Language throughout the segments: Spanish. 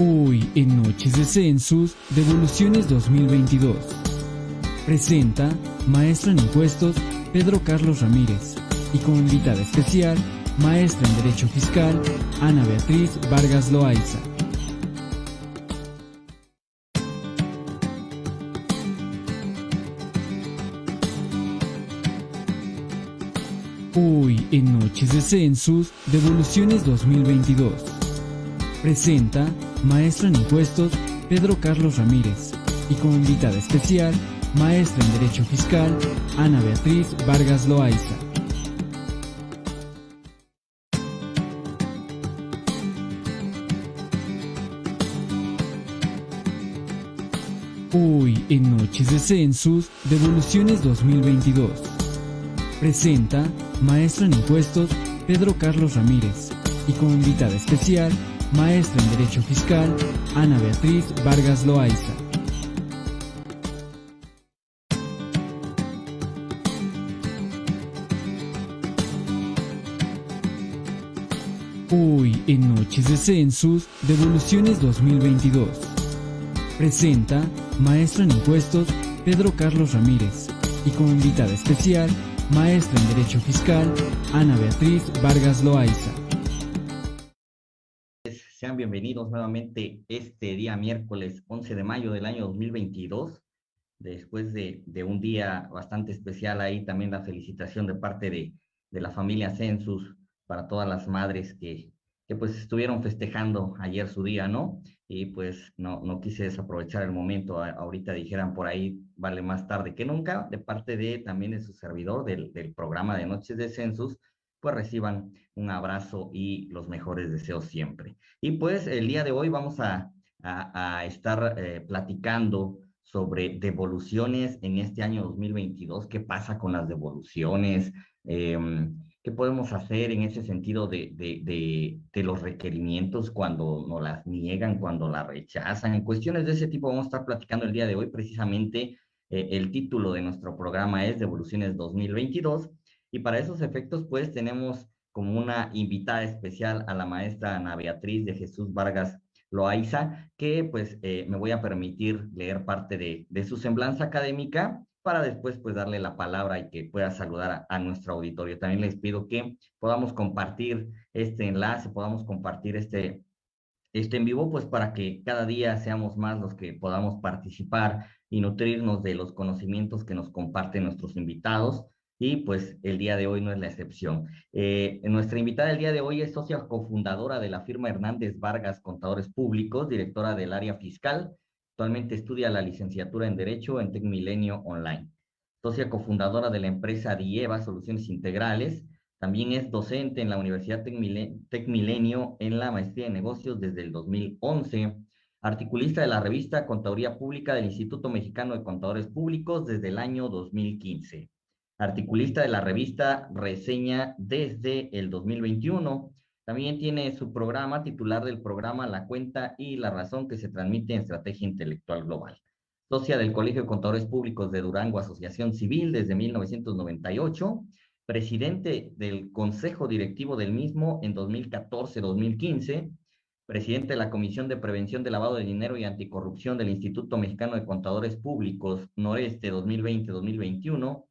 Hoy en Noches de Census, Devoluciones 2022. Presenta Maestra en Impuestos Pedro Carlos Ramírez y como invitada especial, Maestra en Derecho Fiscal Ana Beatriz Vargas Loaiza. Hoy en Noches de Census, Devoluciones 2022. Presenta Maestra en Impuestos Pedro Carlos Ramírez y como invitada especial, Maestra en Derecho Fiscal Ana Beatriz Vargas Loaiza. Hoy en Noches de Census, Devoluciones 2022. Presenta Maestra en Impuestos Pedro Carlos Ramírez y como invitada especial, Maestra en Derecho Fiscal Ana Beatriz Vargas Loaiza. Hoy en Noches de Census, Devoluciones 2022. Presenta Maestra en Impuestos Pedro Carlos Ramírez y como invitada especial, Maestra en Derecho Fiscal Ana Beatriz Vargas Loaiza. Sean bienvenidos nuevamente este día miércoles 11 de mayo del año 2022. Después de, de un día bastante especial ahí, también la felicitación de parte de, de la familia Census para todas las madres que, que pues estuvieron festejando ayer su día, ¿no? Y pues no, no quise desaprovechar el momento, ahorita dijeran por ahí, vale más tarde que nunca, de parte de también de su servidor del, del programa de Noches de Census, pues reciban un abrazo y los mejores deseos siempre. Y pues el día de hoy vamos a, a, estar eh, platicando sobre devoluciones en este año 2022, qué pasa con las devoluciones, eh, ¿Qué podemos hacer en ese sentido de, de, de, de, los requerimientos cuando nos las niegan, cuando las rechazan? En cuestiones de ese tipo vamos a estar platicando el día de hoy. Precisamente eh, el título de nuestro programa es Devoluciones 2022 y para esos efectos pues tenemos como una invitada especial a la maestra Ana Beatriz de Jesús Vargas Loaiza, que pues eh, me voy a permitir leer parte de, de su semblanza académica para después pues darle la palabra y que pueda saludar a, a, nuestro auditorio. También les pido que podamos compartir este enlace, podamos compartir este, este en vivo, pues para que cada día seamos más los que podamos participar y nutrirnos de los conocimientos que nos comparten nuestros invitados. Y pues el día de hoy no es la excepción. Eh, nuestra invitada el día de hoy es socia cofundadora de la firma Hernández Vargas Contadores Públicos, directora del área fiscal, Actualmente estudia la licenciatura en Derecho en TecMilenio Online. Socia cofundadora de la empresa Dieva Soluciones Integrales. También es docente en la Universidad TecMilenio en la maestría de negocios desde el 2011. Articulista de la revista Contaduría Pública del Instituto Mexicano de Contadores Públicos desde el año 2015. Articulista de la revista Reseña desde el 2021 también tiene su programa titular del programa La Cuenta y la Razón que se transmite en Estrategia Intelectual Global. Socia del Colegio de Contadores Públicos de Durango, Asociación Civil desde 1998. Presidente del Consejo Directivo del mismo en 2014-2015. Presidente de la Comisión de Prevención de Lavado de Dinero y Anticorrupción del Instituto Mexicano de Contadores Públicos Noreste 2020-2021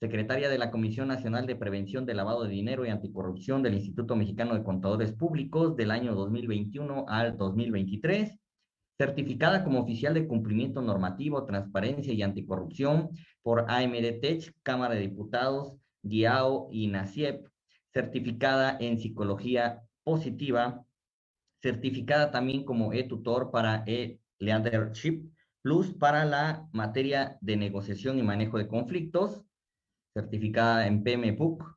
secretaria de la Comisión Nacional de Prevención de Lavado de Dinero y Anticorrupción del Instituto Mexicano de Contadores Públicos del año 2021 al 2023, certificada como oficial de cumplimiento normativo, transparencia y anticorrupción por AMDTech, Cámara de Diputados, GIAO y NACIEP, certificada en psicología positiva, certificada también como e-tutor para e-leadership plus para la materia de negociación y manejo de conflictos, certificada en PMBOK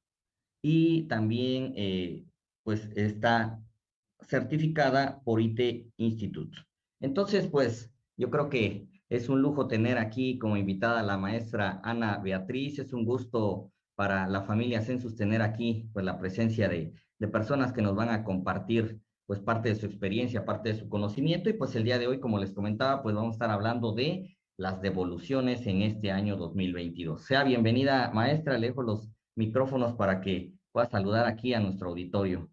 y también eh, pues está certificada por IT Institute. Entonces, pues yo creo que es un lujo tener aquí como invitada la maestra Ana Beatriz. Es un gusto para la familia Census tener aquí pues la presencia de, de personas que nos van a compartir pues parte de su experiencia, parte de su conocimiento y pues el día de hoy, como les comentaba, pues vamos a estar hablando de las devoluciones en este año 2022. Sea bienvenida, maestra, le dejo los micrófonos para que pueda saludar aquí a nuestro auditorio.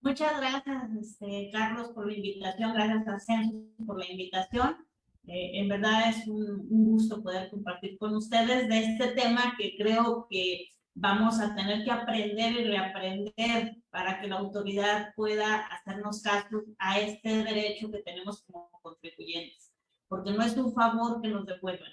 Muchas gracias, este, Carlos, por la invitación. Gracias a Census por la invitación. Eh, en verdad es un, un, gusto poder compartir con ustedes de este tema que creo que vamos a tener que aprender y reaprender para que la autoridad pueda hacernos caso a este derecho que tenemos como contribuyentes. Porque no es un favor que nos devuelvan.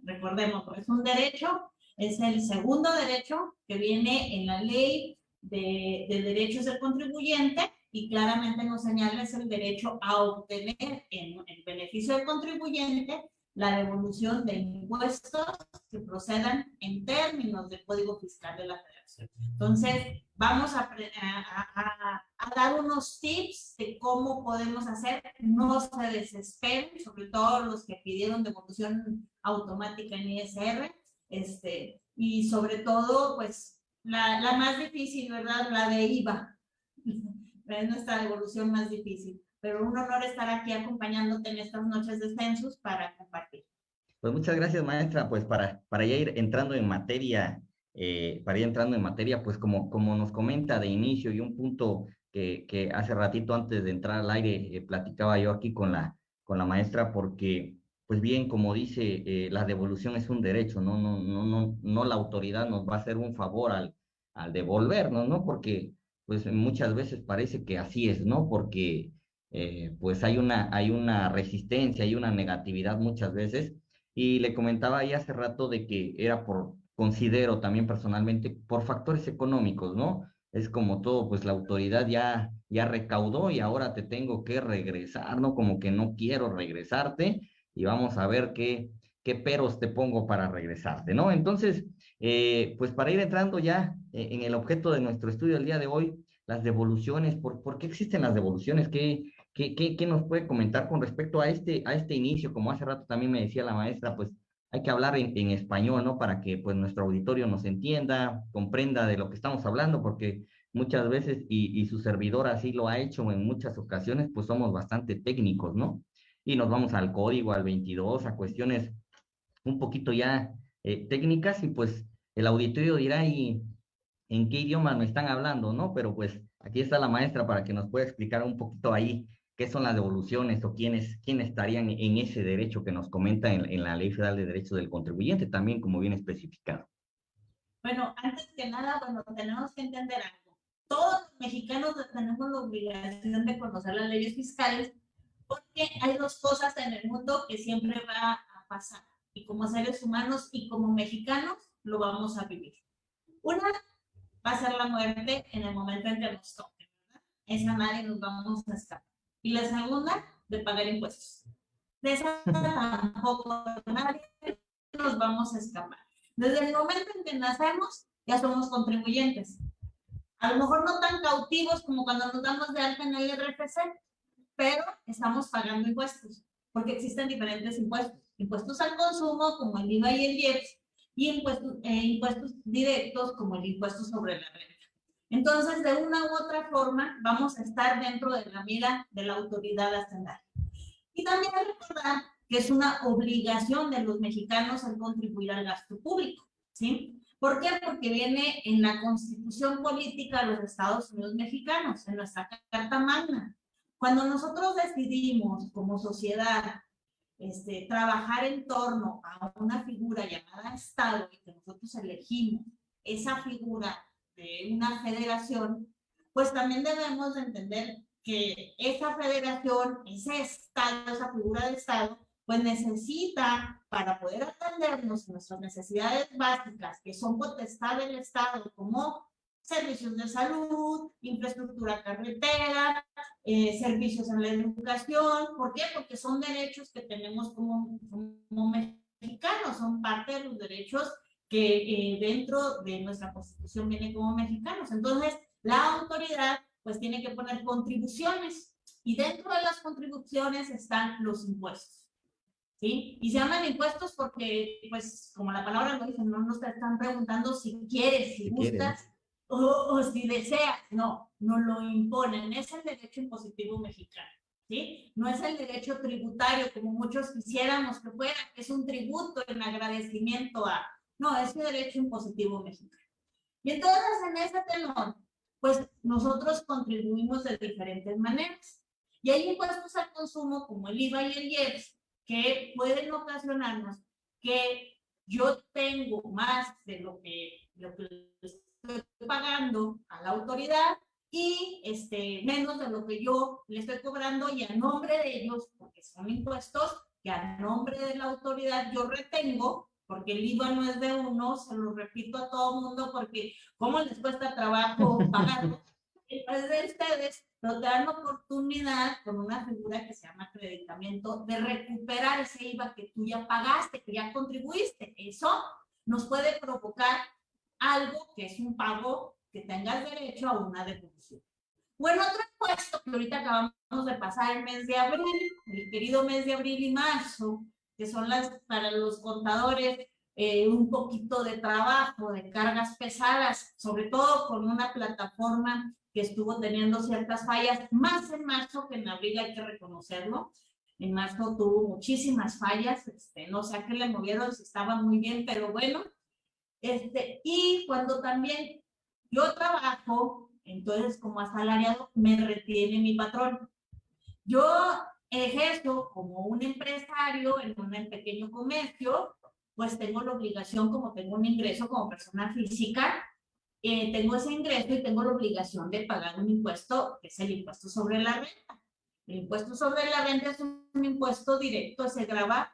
Recordemos, es un derecho, es el segundo derecho que viene en la ley de, de derechos del contribuyente y claramente nos señala es el derecho a obtener en el beneficio del contribuyente la devolución de impuestos que procedan en términos del Código Fiscal de la Federación. Entonces, vamos a, a, a, dar unos tips de cómo podemos hacer, no se desesperen, sobre todo los que pidieron devolución automática en ISR, este, y sobre todo, pues, la, la más difícil, ¿verdad? La de IVA. es nuestra devolución más difícil pero un honor estar aquí acompañándote en estas noches de census para compartir. Pues muchas gracias, maestra. Pues para, para ya ir entrando en materia, eh, para ir entrando en materia, pues como, como nos comenta de inicio y un punto que, que hace ratito antes de entrar al aire eh, platicaba yo aquí con la, con la maestra, porque pues bien, como dice, eh, la devolución es un derecho, ¿no? No, no, no, no la autoridad nos va a hacer un favor al, al devolvernos, ¿no? Porque pues muchas veces parece que así es, ¿no? Porque eh, pues hay una, hay una resistencia, hay una negatividad muchas veces. Y le comentaba ahí hace rato de que era por, considero también personalmente, por factores económicos, ¿no? Es como todo, pues la autoridad ya, ya recaudó y ahora te tengo que regresar, ¿no? Como que no quiero regresarte y vamos a ver qué, qué peros te pongo para regresarte, ¿no? Entonces, eh, pues para ir entrando ya eh, en el objeto de nuestro estudio del día de hoy, las devoluciones, ¿por, ¿por qué existen las devoluciones? ¿Qué, ¿Qué, qué, qué nos puede comentar con respecto a este, a este inicio? Como hace rato también me decía la maestra, pues hay que hablar en, español, ¿no? Para que pues nuestro auditorio nos entienda, comprenda de lo que estamos hablando, porque muchas veces, y, y su servidor así lo ha hecho en muchas ocasiones, pues somos bastante técnicos, ¿no? Y nos vamos al código, al 22, a cuestiones un poquito ya eh, técnicas, y pues el auditorio dirá, ¿y en qué idioma me están hablando, no? Pero pues aquí está la maestra para que nos pueda explicar un poquito ahí qué son las devoluciones o quiénes, quiénes estarían en ese derecho que nos comenta en, en, la Ley Federal de Derechos del Contribuyente, también como bien especificado. Bueno, antes que nada, bueno, tenemos que entender algo. Todos los mexicanos tenemos la obligación de conocer las leyes fiscales porque hay dos cosas en el mundo que siempre va a pasar y como seres humanos y como mexicanos lo vamos a vivir. Una va a ser la muerte en el momento en que nos toque, ¿verdad? Esa nadie nos vamos a escapar. Y la segunda, de pagar impuestos. De esa tampoco nos vamos a escapar. Desde el momento en que nacemos, ya somos contribuyentes. A lo mejor no tan cautivos como cuando nos damos de alta en el RFC, pero estamos pagando impuestos, porque existen diferentes impuestos. Impuestos al consumo, como el IVA y el IEPS, y impuestos, eh, impuestos directos, como el impuesto sobre la renta. Entonces, de una u otra forma, vamos a estar dentro de la mira de la autoridad hacendaria. Y también recordar que es una obligación de los mexicanos el contribuir al gasto público, ¿sí? ¿Por qué? Porque viene en la constitución política de los Estados Unidos mexicanos, en nuestra Carta Magna. Cuando nosotros decidimos como sociedad este, trabajar en torno a una figura llamada Estado que nosotros elegimos esa figura de una federación, pues también debemos de entender que esa federación, ese Estado, esa figura de Estado, pues necesita para poder atendernos nuestras necesidades básicas, que son potestad del Estado, como servicios de salud, infraestructura carretera, eh, servicios en la educación. ¿Por qué? Porque son derechos que tenemos como, como mexicanos, son parte de los derechos que eh, dentro de nuestra constitución viene como mexicanos. Entonces, la autoridad pues tiene que poner contribuciones y dentro de las contribuciones están los impuestos. ¿Sí? Y se llaman impuestos porque, pues, como la palabra lo dice, no nos están preguntando si quieres, si, gustas o, o, si deseas. No, no lo imponen. Es el derecho impositivo mexicano. ¿Sí? No es el derecho tributario como muchos quisiéramos que fuera, es un tributo en agradecimiento a, no, es derecho impositivo mexicano. Y entonces en ese tenor, pues nosotros contribuimos de diferentes maneras. Y hay impuestos al consumo como el IVA y el IEPS que pueden ocasionarnos que yo tengo más de lo que, lo que estoy pagando a la autoridad y este, menos de lo que yo le estoy cobrando y a nombre de ellos, porque son impuestos que a nombre de la autoridad yo retengo, porque el IVA no es de uno, se lo repito a todo mundo, porque cómo les cuesta trabajo pagarlo, es de ustedes, te dan oportunidad con una figura que se llama acreditamiento de recuperar ese IVA que tú ya pagaste, que ya contribuiste. Eso nos puede provocar algo que es un pago que tengas derecho a una devolución. Bueno, otro impuesto que ahorita acabamos de pasar el mes de abril, el querido mes de abril y marzo, que son las para los contadores eh, un poquito de trabajo, de cargas pesadas, sobre todo con una plataforma que estuvo teniendo ciertas fallas, más en marzo que en abril, hay que reconocerlo. En marzo tuvo muchísimas fallas, este, no sé a qué le movieron, si estaba muy bien, pero bueno. Este, y cuando también yo trabajo, entonces como asalariado, me retiene mi patrón. Yo ejerzo como un empresario en un pequeño comercio, pues tengo la obligación, como tengo un ingreso como persona física, eh, tengo ese ingreso y tengo la obligación de pagar un impuesto, que es el impuesto sobre la renta. El impuesto sobre la renta es un impuesto directo, se graba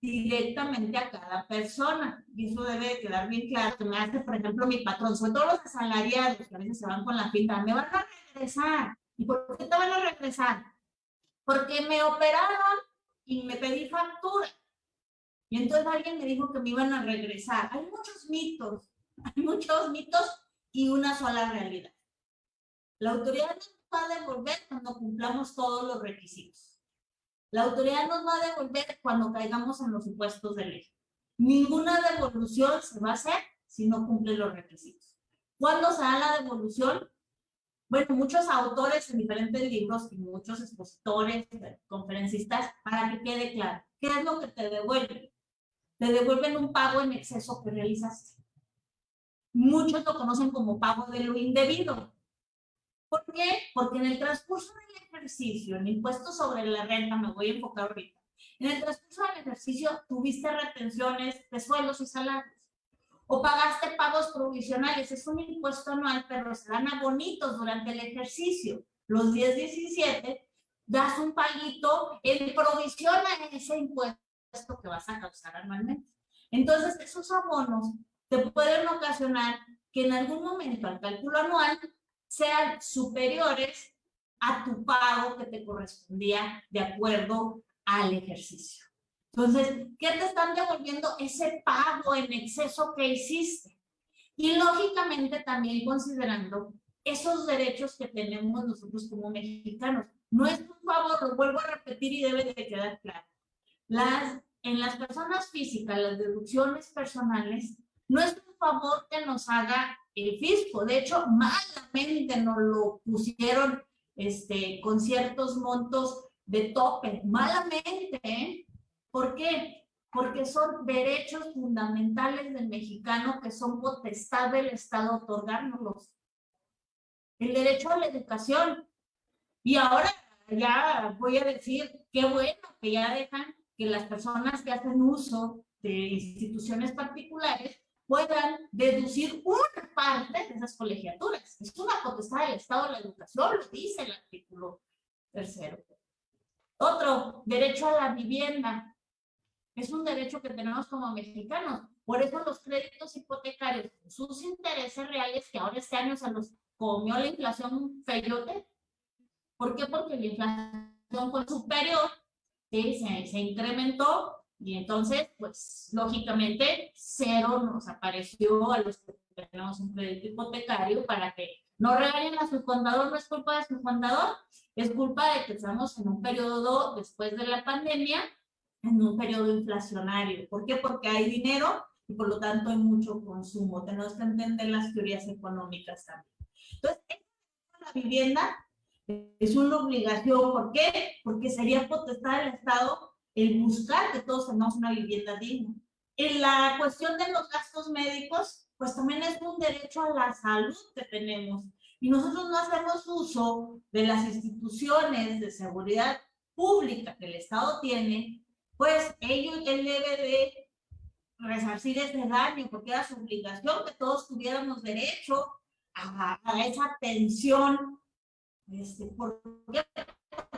directamente a cada persona. Y eso debe quedar bien claro. Que me hace, por ejemplo, mi patrón, sobre todo los asalariados, que a veces se van con la pinta, me van a regresar. ¿Y por qué te van a regresar? Porque me operaron y me pedí factura. Y entonces alguien me dijo que me iban a regresar. Hay muchos mitos, hay muchos mitos y una sola realidad. La autoridad nos va a devolver cuando cumplamos todos los requisitos. La autoridad nos va a devolver cuando caigamos en los supuestos de ley. Ninguna devolución se va a hacer si no cumple los requisitos. ¿Cuándo se da la devolución? Bueno, muchos autores en diferentes libros y muchos expositores, conferencistas, para que quede claro, ¿qué es lo que te devuelven? Te devuelven un pago en exceso que realizaste. Muchos lo conocen como pago de lo indebido. ¿Por qué? Porque en el transcurso del ejercicio, en impuestos sobre la renta, me voy a enfocar ahorita, en el transcurso del ejercicio tuviste retenciones de sueldos y salarios, o pagaste pagos provisionales, es un impuesto anual, pero se dan abonitos durante el ejercicio. Los 10, 17, das un paguito en provisión a ese impuesto que vas a causar anualmente. Entonces, esos abonos te pueden ocasionar que en algún momento al cálculo anual sean superiores a tu pago que te correspondía de acuerdo al ejercicio. Entonces, ¿qué te están devolviendo? Ese pago en exceso que hiciste. Y lógicamente también considerando esos derechos que tenemos nosotros como mexicanos. No es un favor, lo vuelvo a repetir y debe de quedar claro. Las, en las personas físicas, las deducciones personales, no es un favor que nos haga el fisco. De hecho, malamente nos lo pusieron este, con ciertos montos de tope. Malamente, ¿eh? ¿Por qué? Porque son derechos fundamentales del mexicano que son potestad del Estado otorgárnoslos. El derecho a la educación. Y ahora ya voy a decir, qué bueno que ya dejan que las personas que hacen uso de instituciones particulares puedan deducir una parte de esas colegiaturas. Es una potestad del Estado de la educación, lo dice el artículo tercero. Otro, derecho a la vivienda. Es un derecho que tenemos como mexicanos. Por eso los créditos hipotecarios, sus intereses reales, que ahora este año se los comió la inflación feyote. ¿Por qué? Porque la inflación fue superior, ¿sí? se, se incrementó y entonces, pues, lógicamente, cero nos apareció a los que tenemos un crédito hipotecario para que no regalen a su contador, no es culpa de su contador, es culpa de que estamos en un periodo después de la pandemia, en un periodo inflacionario. ¿Por qué? Porque hay dinero y por lo tanto hay mucho consumo. Tenemos que entender las teorías económicas también. Entonces, la vivienda es una obligación. ¿Por qué? Porque sería potestad del Estado el buscar que todos tengamos una vivienda digna. En la cuestión de los gastos médicos, pues también es un derecho a la salud que tenemos. Y nosotros no hacemos uso de las instituciones de seguridad pública que el Estado tiene, pues ellos, él debe de resarcir ese daño, porque era su obligación que todos tuviéramos derecho a, esa atención, este, porque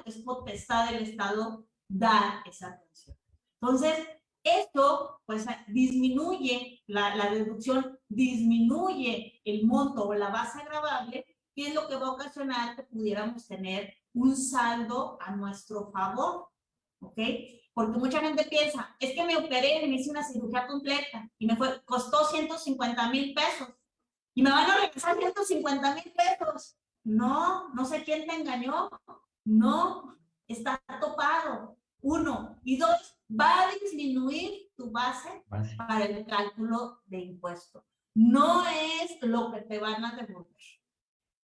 es potestad del Estado dar esa atención. Entonces, esto pues disminuye la, la deducción, disminuye el monto o la base agravable, que es lo que va a ocasionar que pudiéramos tener un saldo a nuestro favor, ¿ok? Porque mucha gente piensa, es que me operé me hice una cirugía completa y me fue, costó 150 mil pesos y me van a regresar 150 mil pesos. No, no sé quién te engañó. No, está topado. Uno. Y dos, va a disminuir tu base, para el cálculo de impuesto. No es lo que te van a devolver.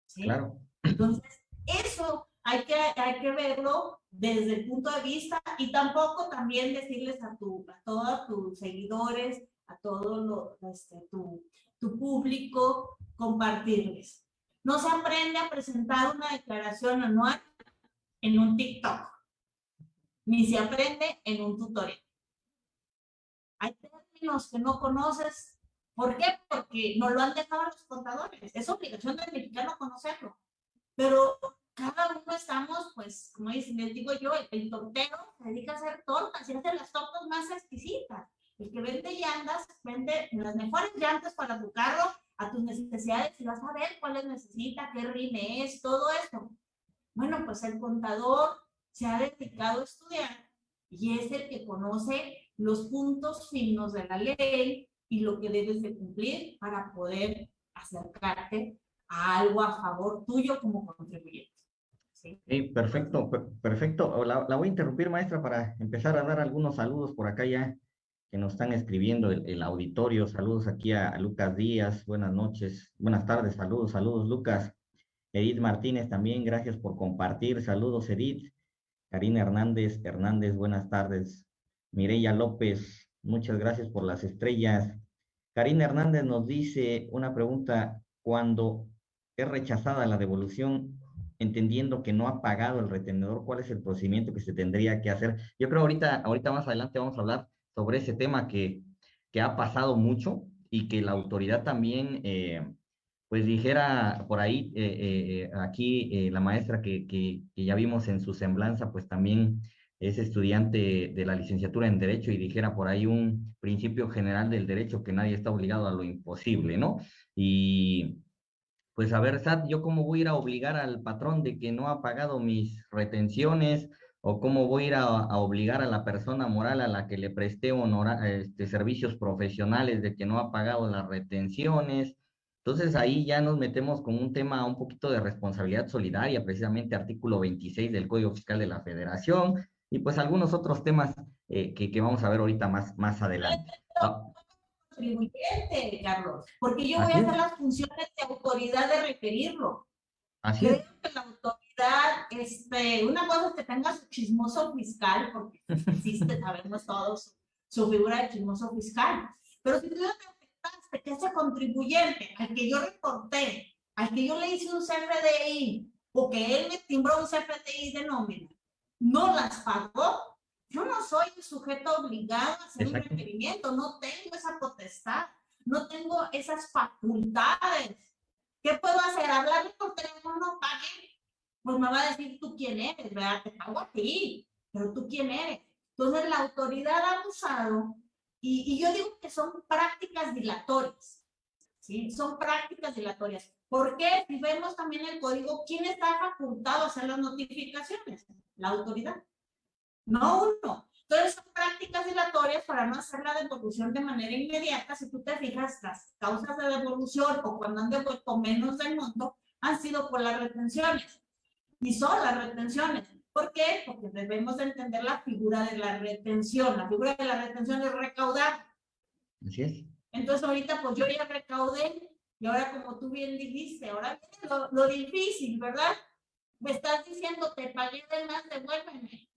¿sí? Claro. Entonces, eso hay que, hay que verlo desde el punto de vista y tampoco también decirles a, tu, a todos tus seguidores, a todo lo, este, tu, tu público, compartirles. No se aprende a presentar una declaración anual en un TikTok, ni se aprende en un tutorial. Hay términos que no conoces. ¿Por qué? Porque no lo han dejado los contadores. Es obligación del mexicano conocerlo. Pero cada uno estamos, pues, como les digo yo, el, tortero se dedica a hacer tortas y hace las tortas más exquisitas. El que vende llantas, vende las mejores llantas para tu carro a tus necesidades y vas a ver cuáles necesita, qué rime es, todo esto. Bueno, pues el contador se ha dedicado a estudiar y es el que conoce los puntos finos de la ley y lo que debes de cumplir para poder acercarte a algo a favor tuyo como contribuyente perfecto, perfecto. La, voy a interrumpir, maestra, para empezar a dar algunos saludos por acá ya que nos están escribiendo el, auditorio. Saludos aquí a, Lucas Díaz. Buenas noches, buenas tardes. Saludos, saludos, Lucas. Edith Martínez también, gracias por compartir. Saludos, Edith. Karina Hernández, Hernández, buenas tardes. Mireya López, muchas gracias por las estrellas. Karina Hernández nos dice una pregunta, cuando es rechazada la devolución, entendiendo que no ha pagado el retenedor, cuál es el procedimiento que se tendría que hacer. Yo creo ahorita, ahorita más adelante vamos a hablar sobre ese tema que, que ha pasado mucho y que la autoridad también, eh, pues dijera por ahí, eh, eh, aquí la maestra que, que, ya vimos en su semblanza, pues también es estudiante de la licenciatura en Derecho y dijera por ahí un principio general del derecho que nadie está obligado a lo imposible, ¿no? Y pues a ver, SAT, ¿yo cómo voy a ir a obligar al patrón de que no ha pagado mis retenciones? ¿O cómo voy a ir a, obligar a la persona moral a la que le presté este, servicios profesionales de que no ha pagado las retenciones? Entonces ahí ya nos metemos con un tema un poquito de responsabilidad solidaria, precisamente artículo 26 del Código Fiscal de la Federación, y pues algunos otros temas eh, que, que, vamos a ver ahorita más, más adelante. Ah, contribuyente, Carlos, porque yo voy a hacer las funciones de autoridad de requerirlo. Así Creo que la autoridad, este, una cosa es que tenga su chismoso fiscal, porque existe, sabemos todos, su figura de chismoso fiscal. Pero si tú que ese contribuyente al que yo reporté, al que yo le hice un CFDI, o que él me timbró un CFDI de nómina, no las pagó, yo no soy el sujeto obligado a hacer un requerimiento, no tengo esa potestad, no tengo esas facultades. ¿Qué puedo hacer? Hablarle por teléfono, pague. Pues me va a decir tú quién eres, ¿verdad? Te pago a ti, pero tú quién eres. Entonces la autoridad ha abusado y, y yo digo que son prácticas dilatorias. ¿sí? Son prácticas dilatorias. ¿Por qué? Si vemos también el código, ¿quién está facultado a hacer las notificaciones? La autoridad no uno. Entonces son prácticas dilatorias para no hacer la devolución de manera inmediata. Si tú te fijas, las causas de devolución o cuando han devuelto menos del monto han sido por las retenciones. Y son las retenciones. ¿Por qué? Porque debemos de entender la figura de la retención. La figura de la retención es recaudar. Así es. Entonces ahorita pues yo ya recaudé y ahora como tú bien dijiste, ahora viene lo, lo difícil, ¿verdad? Me estás diciendo, te pagué de más, devuélveme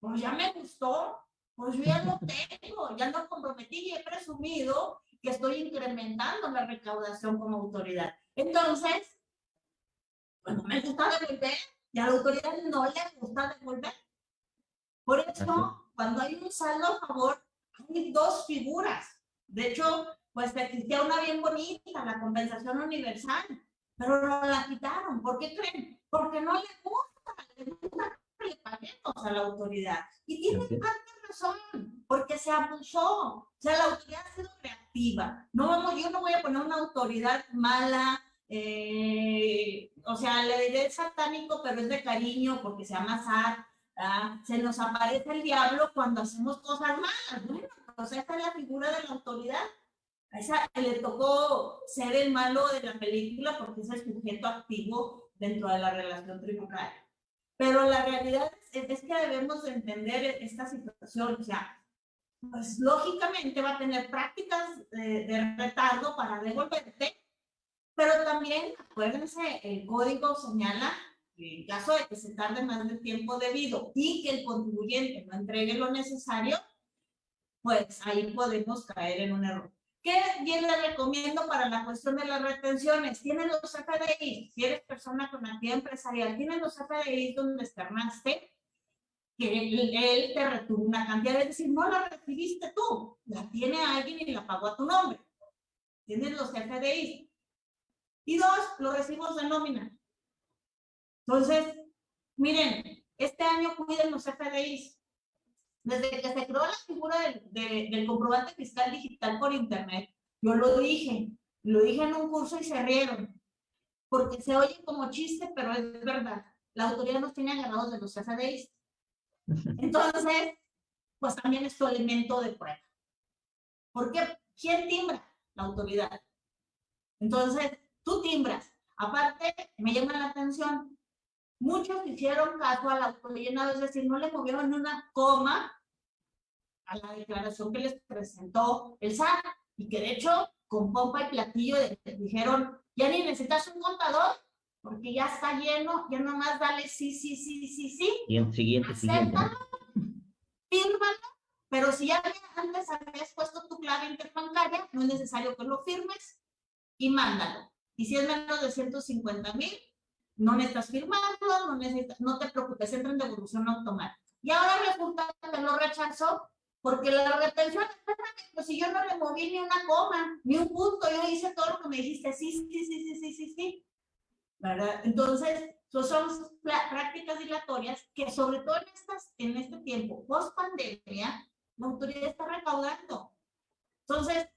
pues ya me gustó, Pues yo ya lo tengo, ya lo comprometí y he presumido que estoy incrementando la recaudación como autoridad. Entonces, pues no me gusta devolver y a la autoridad no le gusta devolver. Por eso, cuando hay un saldo a favor, hay dos figuras. De hecho, pues existía una bien bonita, la compensación universal, pero no la quitaron. ¿Por qué creen? Porque no le gusta, le gusta que le paguemos a la autoridad. Y tiene parte razón, porque se abusó. O sea, la autoridad ha sido creativa. No vamos, yo no voy a poner una autoridad mala, eh, o sea, le diré satánico, pero es de cariño porque se llama Sat. Se nos aparece el diablo cuando hacemos cosas malas. Bueno, pues esta es la figura de la autoridad. A esa le tocó ser el malo de la película porque es el sujeto activo dentro de la relación tributaria. Pero la realidad es, que debemos entender esta situación. O sea, pues lógicamente va a tener prácticas de, de retardo para devolverte, pero también, acuérdense, el código señala en caso de que se tarde más del tiempo debido y que el contribuyente no entregue lo necesario, pues ahí podemos caer en un error. ¿Qué bien le recomiendo para la cuestión de las retenciones? Tienen los FDI, si eres persona con actividad empresarial, tienen los FDI donde externaste que él, te retuvo una cantidad, es decir, no la recibiste tú, la tiene alguien y la pagó a tu nombre. Tienes los FDI. Y dos, los recibos de nómina. Entonces, miren, este año cuiden los FDIs. Desde que se creó la figura del, comprobante fiscal digital por internet, yo lo dije, lo dije en un curso y se rieron, porque se oye como chiste, pero es verdad. La autoridad nos tiene agarrados de los FDIs. Entonces, pues también es tu elemento de prueba. ¿Por qué? ¿Quién timbra? La autoridad. Entonces, tú timbras. Aparte, me llama la atención, muchos hicieron caso al autollenado, es decir, no le movieron ni una coma a la declaración que les presentó el SAT y que de hecho con pompa y platillo dijeron, ya ni necesitas un contador porque ya está lleno, ya nomás dale sí, sí, sí, sí, sí. Y en siguiente, siguiente. Fírmalo, pero si ya antes habías puesto tu clave interbancaria, no es necesario que lo firmes y mándalo. Y si es menos de 150 mil, no necesitas firmarlo, no, necesitas, no te preocupes, entra en devolución automática. Y ahora resulta que lo rechazó porque la retención, pues si yo no le moví ni una coma, ni un punto, yo hice todo lo que me dijiste, sí, sí, sí, sí, sí, sí, sí. ¿Verdad? Entonces, son prácticas dilatorias que sobre todo en, estas, en este tiempo, post pandemia, la autoridad está recaudando. Entonces,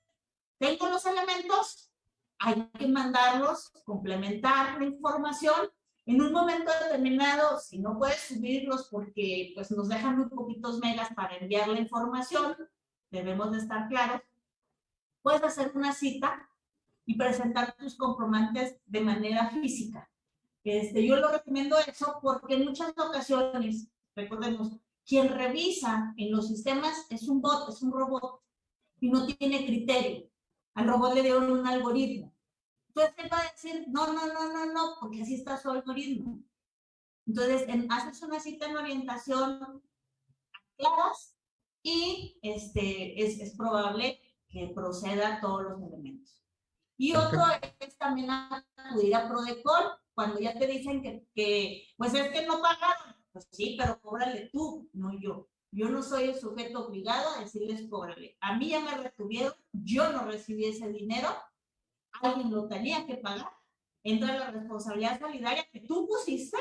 tengo los elementos, hay que mandarlos, complementar la información en un momento determinado, si no puedes subirlos porque pues, nos dejan muy poquitos megas para enviar la información, debemos de estar claros, puedes hacer una cita y presentar tus comprobantes de manera física. Este, yo lo recomiendo eso porque en muchas ocasiones, recordemos, quien revisa en los sistemas es un bot, es un robot, y no tiene criterio. Al robot le dieron un algoritmo. Entonces él va a decir, no, no, no, no, no, porque así está su algoritmo. Entonces, haces una cita en orientación claras y este, es, es probable que proceda todos los elementos. Y otro es también acudir a Prodecol, cuando ya te dicen que, que, pues es que no pagaron. Pues sí, pero cóbrale tú, no yo. Yo no soy el sujeto obligado a decirles cóbrale. A mí ya me retuvieron, yo no recibí ese dinero, alguien lo tenía que pagar, entra la responsabilidad solidaria que tú pusiste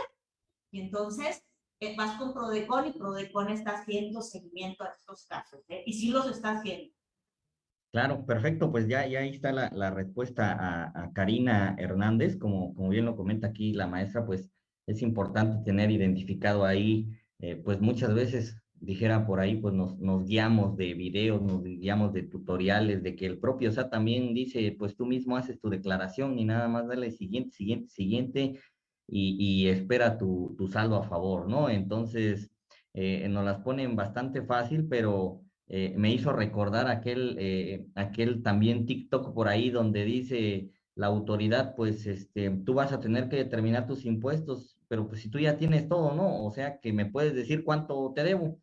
y entonces eh, vas con Prodecon y Prodecon está haciendo seguimiento a estos casos ¿eh? y sí los está haciendo. Claro, perfecto, pues ya, ya ahí está la, la respuesta a, a, Karina Hernández, como, como bien lo comenta aquí la maestra, pues es importante tener identificado ahí, eh, pues muchas veces dijera por ahí, pues nos, nos guiamos de videos, nos guiamos de tutoriales, de que el propio SAT también dice, pues tú mismo haces tu declaración y nada más dale siguiente, siguiente, siguiente y, y espera tu, tu, saldo a favor, ¿no? Entonces, eh, nos las ponen bastante fácil, pero eh, me hizo recordar aquel, eh, aquel también TikTok por ahí donde dice la autoridad, pues este, tú vas a tener que determinar tus impuestos, pero pues si tú ya tienes todo, ¿no? O sea que me puedes decir cuánto te debo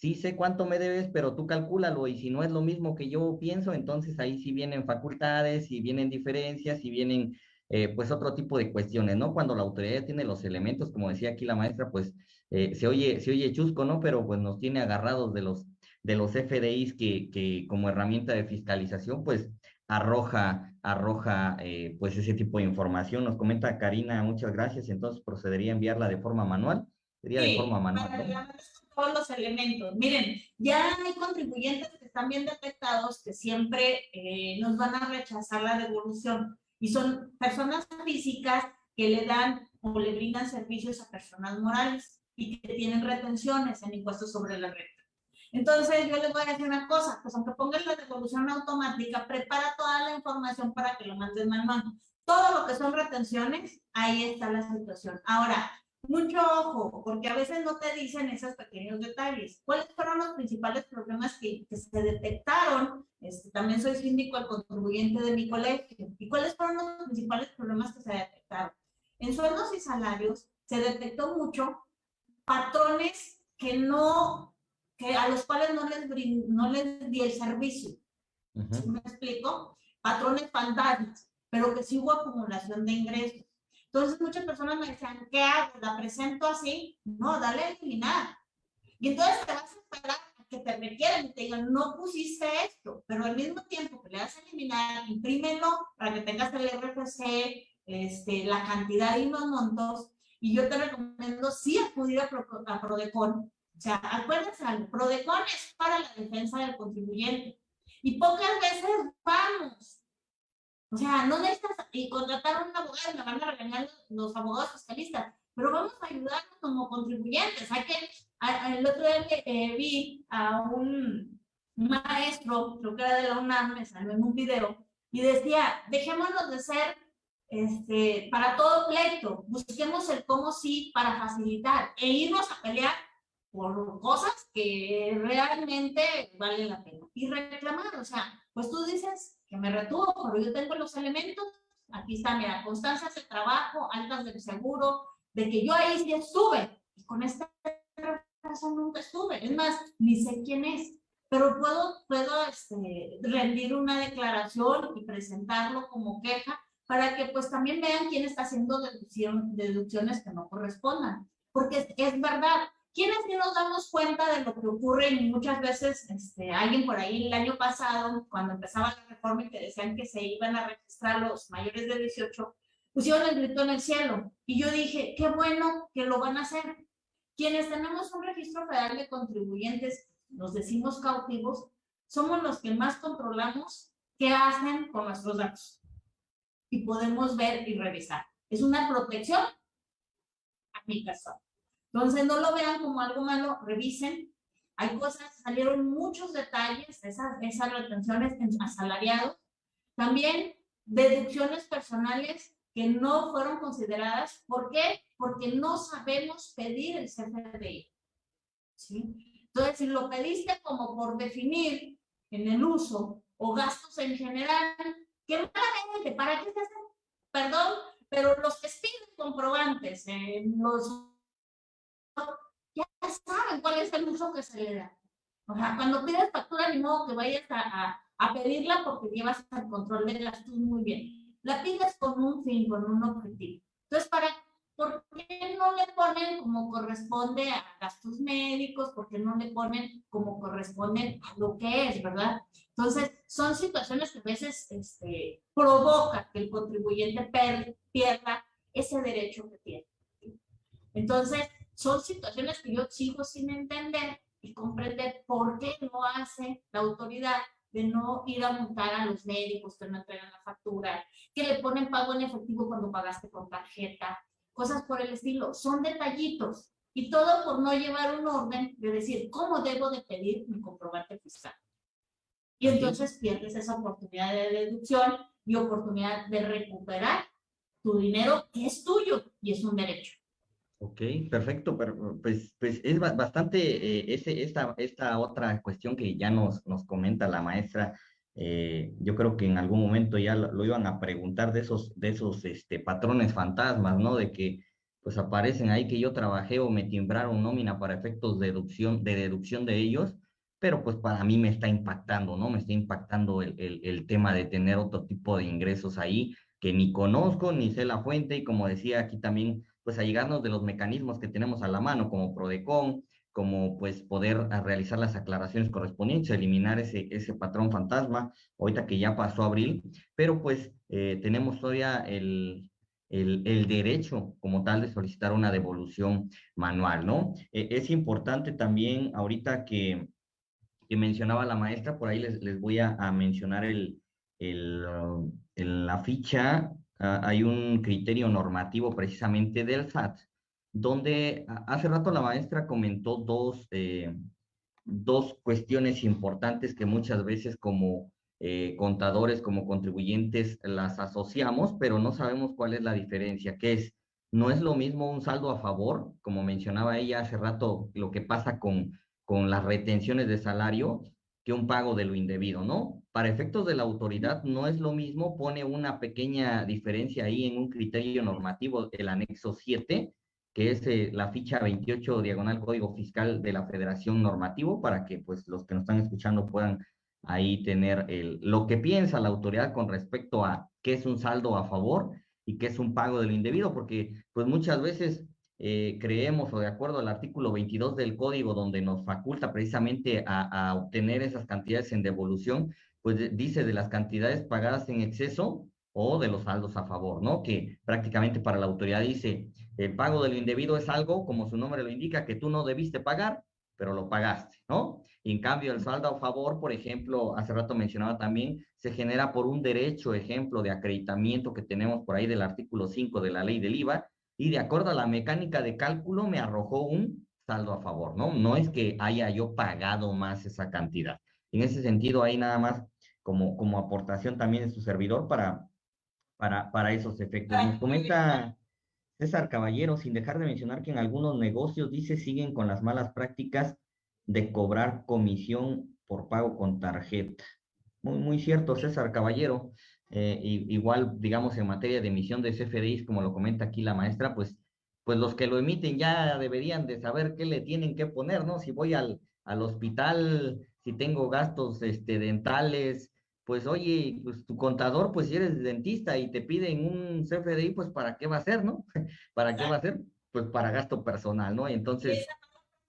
sí sé cuánto me debes, pero tú calcúlalo y si no es lo mismo que yo pienso, entonces ahí sí vienen facultades y vienen diferencias y vienen eh, pues otro tipo de cuestiones, ¿no? Cuando la autoridad tiene los elementos, como decía aquí la maestra, pues eh, se, oye, se oye chusco, ¿no? Pero pues nos tiene agarrados de los, de los FDIs que, que como herramienta de fiscalización, pues arroja, arroja eh, pues ese tipo de información. Nos comenta Karina, muchas gracias, entonces procedería a enviarla de forma manual. Sería de forma manual. Todos los elementos. Miren, ya hay contribuyentes que están bien detectados que siempre nos van a rechazar la devolución y son personas físicas que le dan o le brindan servicios a personas morales y que tienen retenciones en impuestos sobre la renta. Entonces, yo les voy a decir una cosa, pues aunque pongan la devolución automática, prepara toda la información para que lo mandes manual. Todo lo que son retenciones, ahí está la situación. Ahora, mucho ojo, porque a veces no te dicen esos pequeños detalles. ¿Cuáles fueron los principales problemas que, se detectaron? Este, también soy síndico al contribuyente de mi colegio. ¿Y cuáles fueron los principales problemas que se detectaron? En sueldos y salarios se detectó mucho patrones que no, que a los cuales no les, no les di el servicio. ¿Me explico? Patrones fantasmas, pero que sí hubo acumulación de ingresos. Entonces muchas personas me decían, ¿qué hago? ¿La presento así? No, dale a eliminar. Y entonces te vas a esperar a que te requieran y te digan, no pusiste esto, pero al mismo tiempo que le das a eliminar, imprímelo para que tengas el RFC, este, la cantidad y los montos. Y yo te recomiendo sí acudir a, a Prodecon. O sea, acuérdense, Prodecon es para la defensa del contribuyente. Y pocas veces vamos o sea, no necesitas y contratar a un abogado, me van a regañar los, abogados fiscalistas, pero vamos a ayudarnos como contribuyentes. Hay que, el otro día eh, vi a un maestro, creo que era de la UNAM, me salió en un video, y decía, dejémonos de ser este, para todo pleito, busquemos el cómo sí para facilitar e irnos a pelear por cosas que realmente valen la pena. Y reclamar, o sea, pues tú dices, que me retuvo, pero yo tengo los elementos. Aquí está, mira, constancias de trabajo, altas del seguro, de que yo ahí sí estuve. Y con esta razón nunca estuve. Es más, ni sé quién es. Pero puedo, puedo este, rendir una declaración y presentarlo como queja para que pues también vean quién está haciendo deducción, deducciones que no correspondan. Porque es, es verdad, ¿Quiénes sí nos damos cuenta de lo que ocurre? Y muchas veces, este, alguien por ahí el año pasado, cuando empezaba la reforma y que decían que se iban a registrar los mayores de 18, pusieron el grito en el cielo. Y yo dije, qué bueno que lo van a hacer. Quienes tenemos un registro federal de contribuyentes, nos decimos cautivos, somos los que más controlamos qué hacen con nuestros datos. Y podemos ver y revisar. Es una protección a mi persona. Entonces, no lo vean como algo malo, revisen. Hay cosas, salieron muchos detalles, esas, esas retenciones en asalariados. También deducciones personales que no fueron consideradas. ¿Por qué? Porque no sabemos pedir el CFDI. ¿sí? Entonces, si lo pediste como por definir en el uso o gastos en general, ¿qué malamente? ¿Para qué se hacen? Perdón, pero los que piden comprobantes, los ya saben cuál es el uso que se le da. O sea, cuando pides factura, ni modo que vayas a, a, pedirla porque llevas el control de gastos muy bien. La pides con un fin, con un objetivo. Entonces, para, ¿por qué no le ponen como corresponde a gastos médicos? ¿Por qué no le ponen como corresponde a lo que es, verdad? Entonces, son situaciones que a veces este, provocan que el contribuyente pierda ese derecho que tiene. Entonces, son situaciones que yo sigo sin entender y comprender por qué no hace la autoridad de no ir a montar a los médicos que no entregan la factura, que le ponen pago en efectivo cuando pagaste con tarjeta, cosas por el estilo. Son detallitos y todo por no llevar un orden de decir cómo debo de pedir mi comprobante fiscal. Y entonces pierdes esa oportunidad de deducción y oportunidad de recuperar tu dinero que es tuyo y es un derecho. Ok, perfecto, pero pues, pues es bastante eh, ese, esta, esta otra cuestión que ya nos, nos comenta la maestra. Eh, yo creo que en algún momento ya lo, iban a preguntar de esos, de esos este, patrones fantasmas, ¿no? De que pues aparecen ahí que yo trabajé o me timbraron nómina para efectos de deducción de, deducción de ellos, pero pues para mí me está impactando, ¿no? Me está impactando el, el, el tema de tener otro tipo de ingresos ahí que ni conozco ni sé la fuente y como decía aquí también, pues a llegarnos de los mecanismos que tenemos a la mano como Prodecon, como pues poder realizar las aclaraciones correspondientes, eliminar ese, ese patrón fantasma, ahorita que ya pasó abril, pero pues eh, tenemos todavía el, el, derecho como tal de solicitar una devolución manual, ¿no? Eh, es importante también ahorita que, que, mencionaba la maestra, por ahí les, les voy a, a mencionar el, el, en la ficha hay un criterio normativo precisamente del SAT, donde hace rato la maestra comentó dos, eh, dos cuestiones importantes que muchas veces como eh, contadores, como contribuyentes las asociamos, pero no sabemos cuál es la diferencia, que es, no es lo mismo un saldo a favor, como mencionaba ella hace rato, lo que pasa con, con las retenciones de salario, que un pago de lo indebido, ¿no? Para efectos de la autoridad no es lo mismo, pone una pequeña diferencia ahí en un criterio normativo, el anexo 7, que es eh, la ficha 28 diagonal Código Fiscal de la Federación Normativo, para que pues los que nos están escuchando puedan ahí tener el, lo que piensa la autoridad con respecto a qué es un saldo a favor y qué es un pago de lo indebido, porque pues muchas veces eh, creemos o de acuerdo al artículo 22 del código donde nos faculta precisamente a, a obtener esas cantidades en devolución, pues dice de las cantidades pagadas en exceso o de los saldos a favor, ¿no? Que prácticamente para la autoridad dice, el pago de lo indebido es algo, como su nombre lo indica, que tú no debiste pagar, pero lo pagaste, ¿no? Y en cambio, el saldo a favor, por ejemplo, hace rato mencionaba también, se genera por un derecho, ejemplo, de acreditamiento que tenemos por ahí del artículo 5 de la ley del IVA, y de acuerdo a la mecánica de cálculo me arrojó un saldo a favor, ¿no? No es que haya yo pagado más esa cantidad. En ese sentido, hay nada más como, como aportación también de su servidor para, para, para esos efectos. Nos comenta César Caballero, sin dejar de mencionar que en algunos negocios, dice, siguen con las malas prácticas de cobrar comisión por pago con tarjeta. Muy, muy cierto, César Caballero. Eh, igual, digamos, en materia de emisión de CFDIs, como lo comenta aquí la maestra, pues, pues los que lo emiten ya deberían de saber qué le tienen que poner, ¿no? Si voy al, al hospital, si tengo gastos este, dentales, pues oye, pues tu contador, pues si eres dentista y te piden un CFDI, pues ¿para qué va a ser, no? ¿Para qué va a ser? Pues para gasto personal, ¿no? Entonces...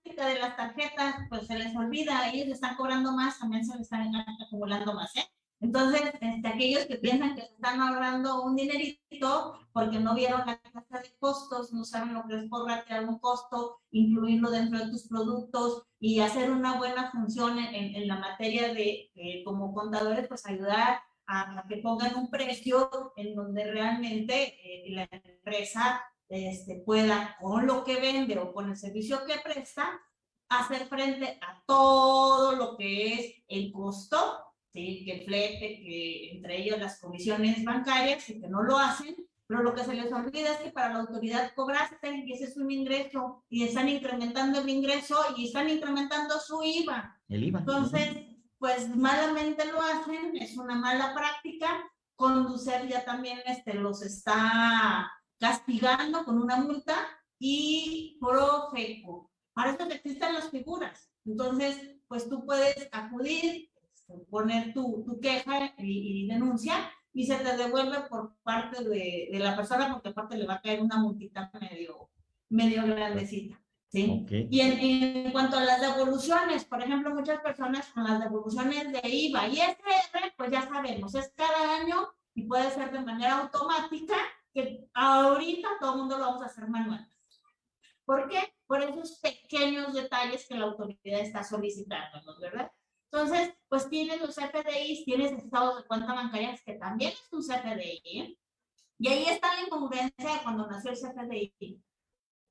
De las tarjetas, pues se les olvida, ellos están cobrando más, también se les están acumulando más, ¿eh? Entonces, este, aquellos que piensan que están ahorrando un dinerito porque no vieron la tasa de costos, no saben lo que es crear un costo, incluirlo dentro de tus productos y hacer una buena función en, en la materia de, como contadores, pues ayudar a, que pongan un precio en donde realmente eh, la empresa este, pueda, con lo que vende o con el servicio que presta, hacer frente a todo lo que es el costo ¿sí? que flete, que entre ellos las comisiones bancarias, y que no lo hacen, pero lo que se les olvida es que para la autoridad cobraste y ese es un ingreso y están incrementando el ingreso y están incrementando su IVA. El IVA. Entonces, pues malamente lo hacen, es una mala práctica. Conducir ya también este, los está castigando con una multa y Profeco. Para eso existen las figuras. Entonces, pues tú puedes acudir, poner tu, tu queja y, denuncia y se te devuelve por parte de, de, la persona porque aparte le va a caer una multita medio, medio grandecita. ¿sí? Y en, en, cuanto a las devoluciones, por ejemplo, muchas personas con las devoluciones de IVA y SR, pues ya sabemos, es cada año y puede ser de manera automática, que ahorita todo el mundo lo vamos a hacer manual. ¿Por qué? Por esos pequeños detalles que la autoridad está solicitando, ¿verdad? Entonces, pues tienes los CFDIs, tienes estados de cuenta bancarias que también es un CFDI. ¿eh? Y ahí está la incongruencia de cuando nació el CFDI,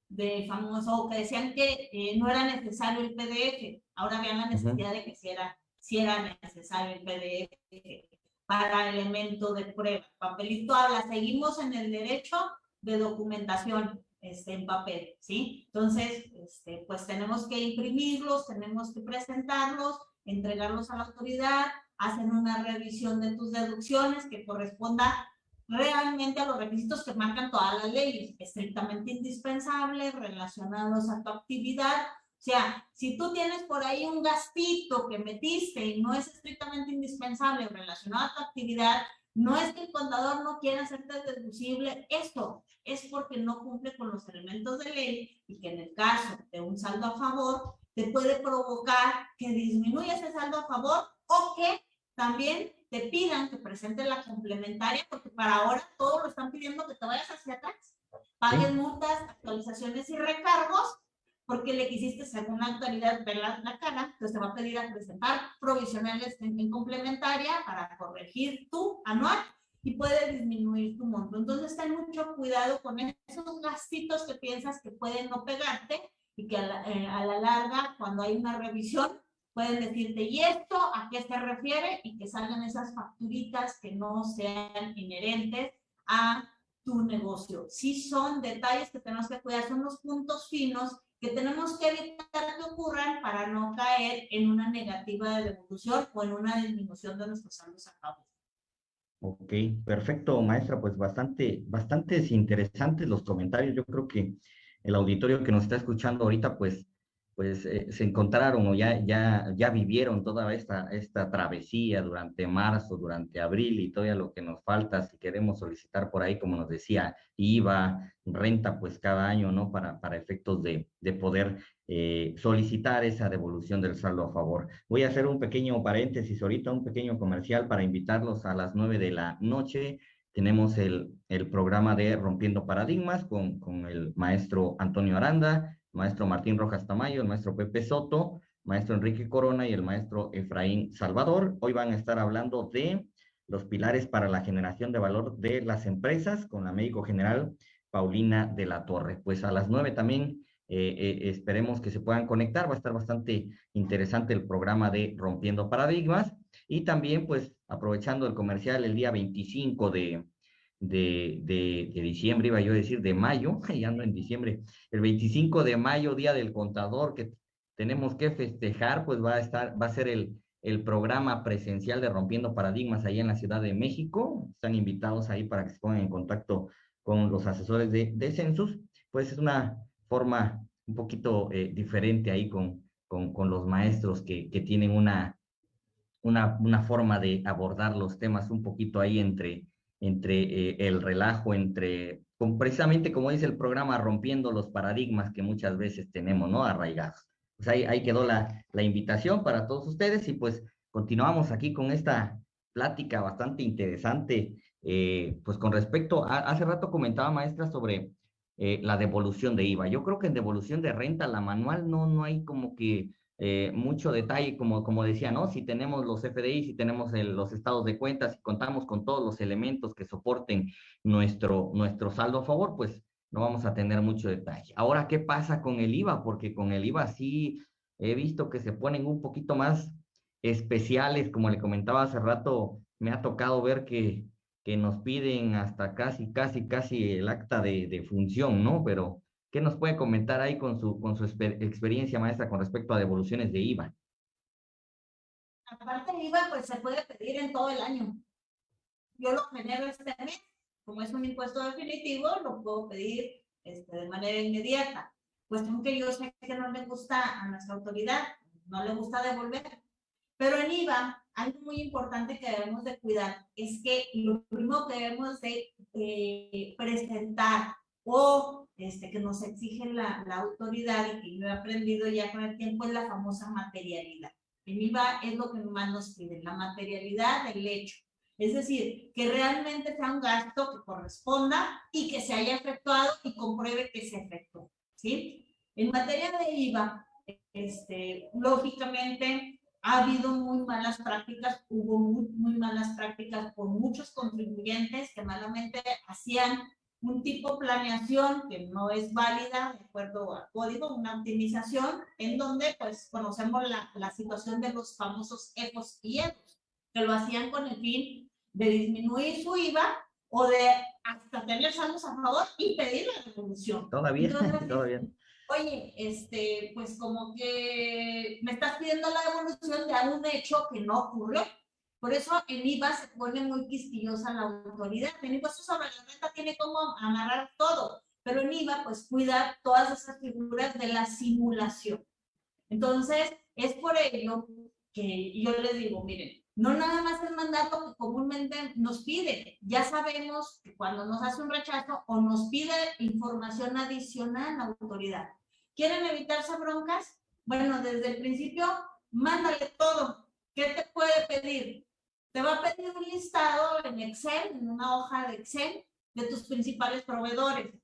de famoso, que decían que eh, no era necesario el PDF. Ahora vean la necesidad de que si era, si era necesario el PDF para elemento de prueba. Papelito habla, seguimos en el derecho de documentación este, en papel, ¿sí? Entonces, este, pues tenemos que imprimirlos, tenemos que presentarlos, entregarlos a la autoridad, hacen una revisión de tus deducciones que corresponda realmente a los requisitos que marcan todas las leyes, estrictamente indispensables, relacionados a tu actividad. O sea, si tú tienes por ahí un gastito que metiste y no es estrictamente indispensable relacionado a tu actividad, no es que el contador no quiera hacerte deducible esto, es porque no cumple con los elementos de ley y que en el caso de un saldo a favor te puede provocar que disminuya ese saldo a favor o que también te pidan que presentes la complementaria, porque para ahora todos lo están pidiendo que te vayas hacia atrás. Pagues multas, actualizaciones y recargos, porque le quisiste según la autoridad ver la, cara, entonces te va a pedir a presentar provisionales en, complementaria para corregir tu anual y puede disminuir tu monto. Entonces ten mucho cuidado con esos gastitos que piensas que pueden no pegarte y que a la, eh, a la larga, cuando hay una revisión, pueden decirte, ¿y esto a qué se refiere? Y que salgan esas facturitas que no sean inherentes a tu negocio. Sí son detalles que tenemos que cuidar, son los puntos finos que tenemos que evitar que ocurran para no caer en una negativa de devolución o en una disminución de nuestros saldos a cabo. Ok, perfecto, maestra. Pues bastante, bastante interesantes los comentarios. Yo creo que el auditorio que nos está escuchando ahorita, pues pues eh, se encontraron o ya, ya, ya vivieron toda esta, esta travesía durante marzo, durante abril y todo lo que nos falta si queremos solicitar por ahí, como nos decía, IVA, renta, pues cada año, ¿no? Para, para efectos de, de poder eh, solicitar esa devolución del saldo a favor. Voy a hacer un pequeño paréntesis ahorita, un pequeño comercial para invitarlos a las nueve de la noche. Tenemos el, el programa de Rompiendo Paradigmas con, con el maestro Antonio Aranda maestro Martín Rojas Tamayo, el maestro Pepe Soto, maestro Enrique Corona y el maestro Efraín Salvador. Hoy van a estar hablando de los pilares para la generación de valor de las empresas con la médico general Paulina de la Torre. Pues a las nueve también eh, eh, esperemos que se puedan conectar. Va a estar bastante interesante el programa de Rompiendo Paradigmas. Y también, pues, aprovechando el comercial, el día 25 de, de, de, diciembre, iba yo a decir de mayo, ya no en diciembre, el 25 de mayo, Día del Contador, que tenemos que festejar, pues va a estar, va a ser el, el programa presencial de Rompiendo Paradigmas ahí en la Ciudad de México. Están invitados ahí para que se pongan en contacto con los asesores de, de Census. Pues es una forma un poquito eh, diferente ahí con, con, con, los maestros que, que tienen una, una, una forma de abordar los temas un poquito ahí entre, entre eh, el relajo, entre, precisamente como dice el programa, rompiendo los paradigmas que muchas veces tenemos, ¿no? Arraigados. Pues ahí, ahí quedó la, la invitación para todos ustedes y pues continuamos aquí con esta plática bastante interesante, eh, pues con respecto, a, hace rato comentaba maestra sobre eh, la devolución de IVA. Yo creo que en devolución de renta, la manual no, no hay como que eh, mucho detalle, como, como decía, ¿no? Si tenemos los FDI, si tenemos los estados de cuentas, si contamos con todos los elementos que soporten nuestro, nuestro saldo a favor, pues no vamos a tener mucho detalle. Ahora, ¿qué pasa con el IVA? Porque con el IVA sí he visto que se ponen un poquito más especiales, como le comentaba hace rato, me ha tocado ver que, que nos piden hasta casi, casi, casi el acta de, de función, ¿no? Pero ¿Qué nos puede comentar ahí con su, con su experiencia maestra con respecto a devoluciones de IVA? Aparte de IVA, pues se puede pedir en todo el año. Yo lo genero este mes, como es un impuesto definitivo, lo puedo pedir este, de manera inmediata. Pues aunque yo sé que no le gusta a nuestra autoridad, no le gusta devolver. Pero en IVA, algo muy importante que debemos de cuidar es que lo primero que debemos de eh, presentar o este, que nos exige la, la, autoridad y que yo he aprendido ya con el tiempo es la famosa materialidad. En IVA es lo que más nos piden, la materialidad del hecho. Es decir, que realmente sea un gasto que corresponda y que se haya efectuado y compruebe que se efectuó. ¿sí? En materia de IVA, este, lógicamente ha habido muy malas prácticas, hubo muy, muy malas prácticas por muchos contribuyentes que malamente hacían un tipo de planeación que no es válida de acuerdo al código, una optimización en donde pues conocemos la, la situación de los famosos EFOS y EFOS, que lo hacían con el fin de disminuir su IVA o de hasta tener saldos a favor y pedir la devolución. Todavía, todavía. Oye, este, pues como que me estás pidiendo la devolución de algún hecho que no ocurrió. Por eso en IVA se pone muy quisquillosa la autoridad. En impuestos sobre la renta tiene como amarrar todo, pero en IVA pues cuida todas esas figuras de la simulación. Entonces, es por ello que yo les digo, miren, no nada más el mandato que comúnmente nos pide. Ya sabemos que cuando nos hace un rechazo o nos pide información adicional la autoridad. ¿Quieren evitarse broncas? Bueno, desde el principio, mándale todo. ¿Qué te puede pedir? Te va a pedir un listado en Excel, en una hoja de Excel, de tus principales proveedores.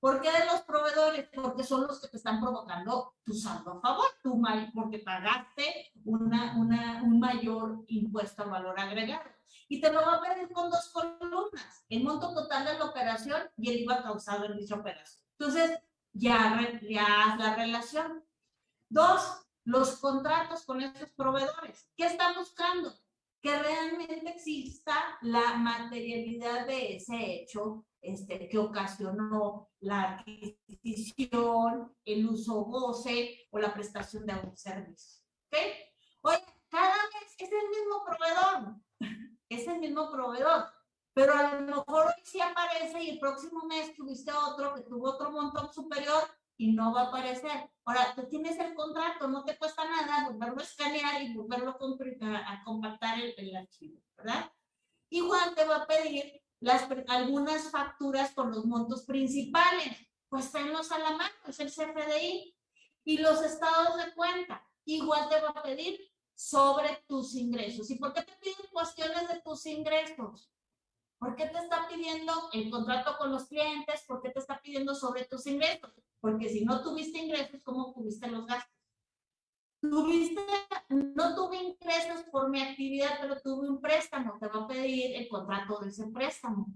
¿Por qué de los proveedores? Porque son los que te están provocando tu saldo a favor, tu porque pagaste una, una, un mayor impuesto al valor agregado. Y te lo va a pedir con dos columnas, el monto total de la operación y el IVA causado en dicha operación. Entonces, ya, ya la relación. Dos, los contratos con estos proveedores. ¿Qué están buscando? Que realmente exista la materialidad de ese hecho este, que ocasionó la adquisición, el uso goce o la prestación de un servicio. ¿Ok? Oye, cada vez es el mismo proveedor, es el mismo proveedor, pero a lo mejor hoy sí aparece y el próximo mes tuviste otro que tuvo otro montón superior y no va a aparecer. Ahora, tú tienes el contrato, no te cuesta nada volverlo a escanear y volverlo a, compactar el, el archivo, ¿verdad? Igual te va a pedir las, algunas facturas con los montos principales, pues tenlos a la mano, es el CFDI. Y los estados de cuenta, igual te va a pedir sobre tus ingresos. ¿Y por qué te piden cuestiones de tus ingresos? ¿Por qué te está pidiendo el contrato con los clientes? ¿Por qué te está pidiendo sobre tus ingresos? Porque si no tuviste ingresos, ¿cómo tuviste los gastos? Tuviste, no tuve ingresos por mi actividad, pero tuve un préstamo, te va a pedir el contrato de ese préstamo.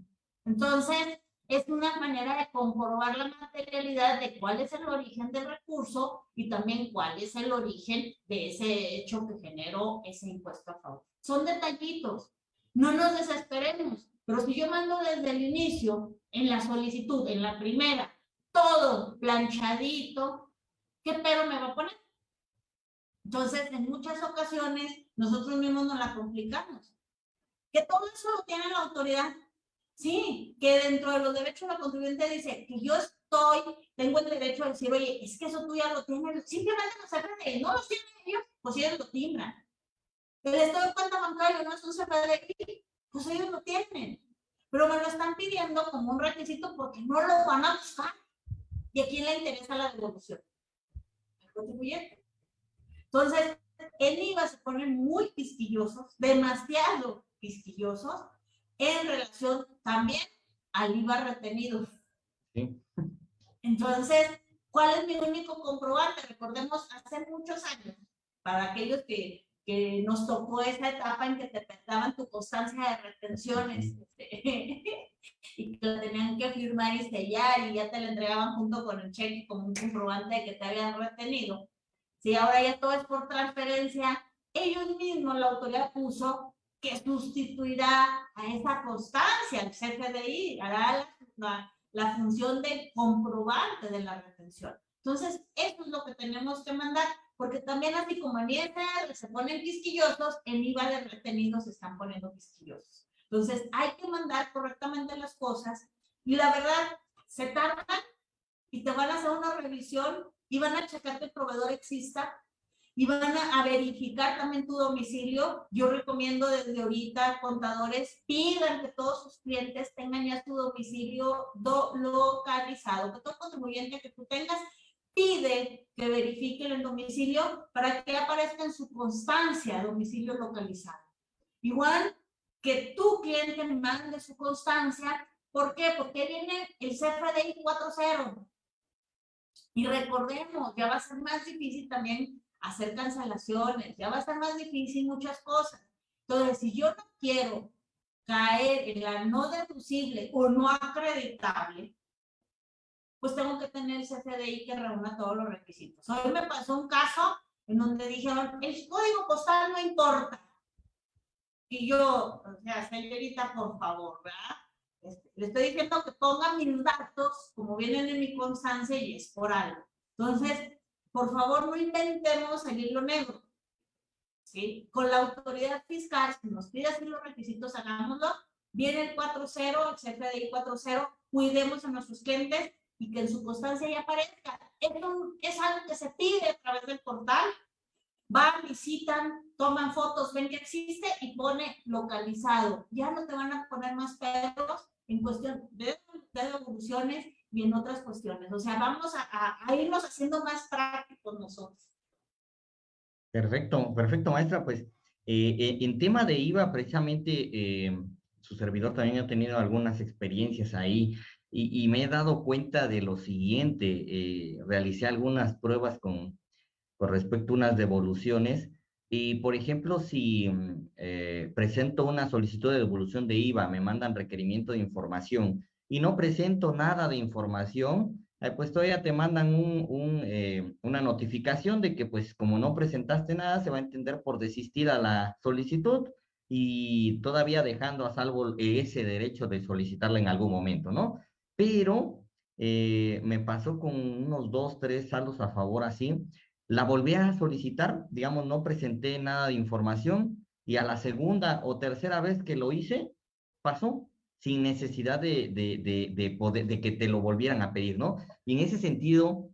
Entonces, es una manera de comprobar la materialidad de cuál es el origen del recurso y también cuál es el origen de ese hecho que generó ese impuesto a favor. Son detallitos. No nos desesperemos, pero si yo mando desde el inicio, en la solicitud, en la primera, todo planchadito, ¿qué pero me va a poner? Entonces, en muchas ocasiones, nosotros mismos nos la complicamos. Que todo eso lo tiene la autoridad. Sí, que dentro de los derechos de la contribuyente dice que yo estoy, tengo el derecho a decir, oye, es que eso tú ya lo tienes, simplemente no se no lo tienen ellos, pues ellos lo timbran. El estado de cuenta bancario no es un CFDI, pues ellos lo tienen. Pero me lo están pidiendo como un requisito porque no lo van a buscar. ¿Y a quién le interesa la devolución? Al contribuyente. Entonces, en IVA se ponen muy quisquillosos, demasiado quisquillosos, en relación también al IVA retenido. Entonces, ¿cuál es mi único comprobante? Recordemos, hace muchos años, para aquellos que, que nos tocó esa etapa en que te daban tu constancia de retenciones y que lo tenían que firmar y sellar y ya te la entregaban junto con el cheque como un comprobante de que te habían retenido si ahora ya todo es por transferencia, ellos mismos, la autoridad puso que sustituirá a esa constancia, el CFDI, hará la, la, función de comprobante de la retención. Entonces, eso es lo que tenemos que mandar, porque también así como en ISR se ponen quisquillosos, en IVA de retenidos se están poniendo quisquillosos. Entonces, hay que mandar correctamente las cosas y la verdad, se tardan y te van a hacer una revisión y van a checar que el proveedor exista y van a, verificar también tu domicilio. Yo recomiendo desde ahorita, contadores, pidan que todos sus clientes tengan ya su domicilio localizado, que todo contribuyente que tú tengas pide que verifiquen el domicilio para que aparezca en su constancia domicilio localizado. Igual que tu cliente mande su constancia, ¿por qué? Porque viene el CFDI 4.0 y recordemos, ya va a ser más difícil también hacer cancelaciones, ya va a ser más difícil muchas cosas. Entonces, si yo no quiero caer en la no deducible o no acreditable, pues tengo que tener el CFDI que reúna todos los requisitos. Hoy me pasó un caso en donde dijeron, el código postal no importa. Y yo, o sea, señorita, por favor, ¿verdad? Este, le estoy diciendo que ponga mis datos como vienen en mi constancia y es por algo. Entonces, por favor, no intentemos el hilo negro. ¿sí? Con la autoridad fiscal, si nos pide así los requisitos, hagámoslo. Viene el 4.0, el CFDI 4.0, cuidemos a nuestros clientes y que en su constancia ya aparezca. Esto es algo que se pide a través del portal. Van, visitan, toman fotos, ven que existe y pone localizado. Ya no te van a poner más pedos en cuestión de, devoluciones y en otras cuestiones. O sea, vamos a, irnos haciendo más prácticos nosotros. Perfecto, perfecto, maestra. Pues eh, eh, en tema de IVA, precisamente eh, su servidor también ha tenido algunas experiencias ahí y, me he dado cuenta de lo siguiente. realicé algunas pruebas con, con respecto a unas devoluciones y, por ejemplo, si mm, presento una solicitud de devolución de IVA, me mandan requerimiento de información y no presento nada de información, pues todavía te mandan un, eh, una notificación de que pues como no presentaste nada, se va a entender por desistir a la solicitud y todavía dejando a salvo ese derecho de solicitarla en algún momento, ¿no? Pero eh, me pasó con unos dos, tres saldos a favor así, la volví a solicitar, digamos, no presenté nada de información y a la segunda o tercera vez que lo hice, pasó sin necesidad de, de, de, poder, de que te lo volvieran a pedir, ¿no? Y en ese sentido,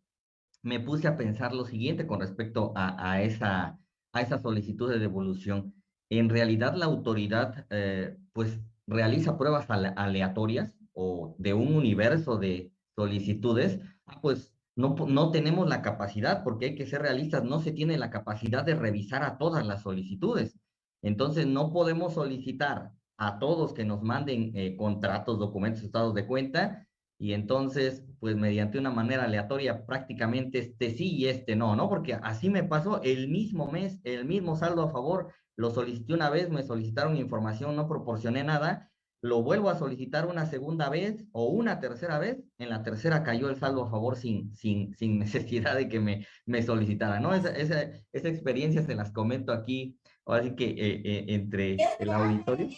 me puse a pensar lo siguiente con respecto a, a esa, a esa solicitud de devolución. En realidad, la autoridad, eh, pues, realiza pruebas aleatorias o de un universo de solicitudes, ah, pues no, no tenemos la capacidad, porque hay que ser realistas, no se tiene la capacidad de revisar a todas las solicitudes. Entonces, no podemos solicitar a todos que nos manden eh, contratos, documentos, estados de cuenta, y entonces, pues mediante una manera aleatoria, prácticamente este sí y este no, ¿no? Porque así me pasó el mismo mes, el mismo saldo a favor, lo solicité una vez, me solicitaron información, no proporcioné nada, lo vuelvo a solicitar una segunda vez o una tercera vez, en la tercera cayó el saldo a favor sin, sin, sin necesidad de que me, me solicitara, ¿no? Esa, esa, esa experiencia se las comento aquí, así que eh, eh, entre el auditorio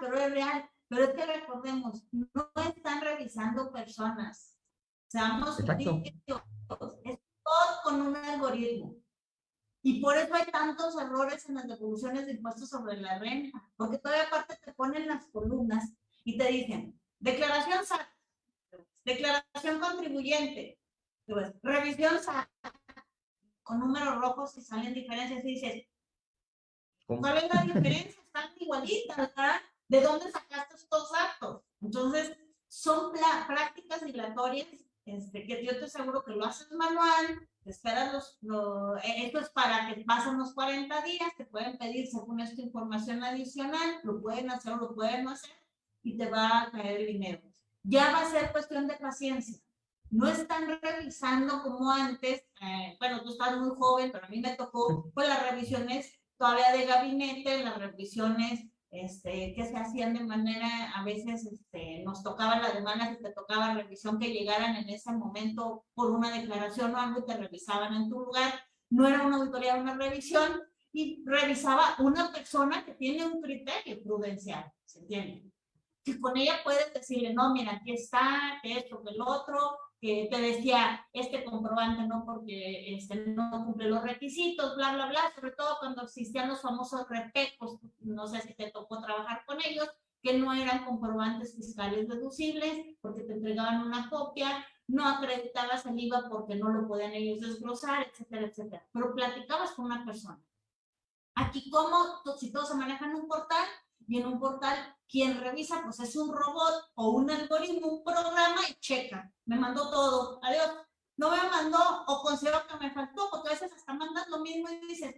pero es real. Pero es que recordemos, no están revisando personas. Seamos es todo con un algoritmo. Y por eso hay tantos errores en las devoluciones de impuestos sobre la renta, porque todavía aparte te ponen las columnas y te dicen, declaración SAT, declaración contribuyente, revisión SAT, con números rojos y salen diferencias y dices, ¿cuál es la diferencia? Están igualitas, ¿verdad? ¿De dónde sacaste estos datos? Entonces, son prácticas dilatorias este, que yo te aseguro que lo haces manual, esperas los, eh, esto es para que pasen los 40 días, te pueden pedir según esta información adicional, lo pueden hacer o lo pueden no hacer y te va a caer el dinero. Ya va a ser cuestión de paciencia. No están revisando como antes, eh, bueno, tú estás muy joven, pero a mí me tocó, pues las revisiones todavía de gabinete, las revisiones este, que se hacían de manera, a veces este, nos tocaba la demanda, si te tocaba revisión, que llegaran en ese momento por una declaración o algo y te revisaban en tu lugar. No era una auditoría, era una revisión y revisaba una persona que tiene un criterio prudencial, ¿se entiende? Y con ella puedes decirle, no, mira, aquí está, que esto, que el otro, que te decía este comprobante no porque este, no cumple los requisitos, bla, bla, bla, sobre todo cuando existían los famosos repecos, no sé si te tocó trabajar con ellos, que no eran comprobantes fiscales deducibles porque te entregaban una copia, no acreditabas el IVA porque no lo podían ellos desglosar, etcétera, etcétera. Pero platicabas con una persona. Aquí, como si todos se manejan un portal, y en un portal quien revisa pues es un robot o un algoritmo, un programa y checa. Me mandó todo. Adiós. No me mandó o considero que me faltó porque a veces hasta mandas lo mismo y dices,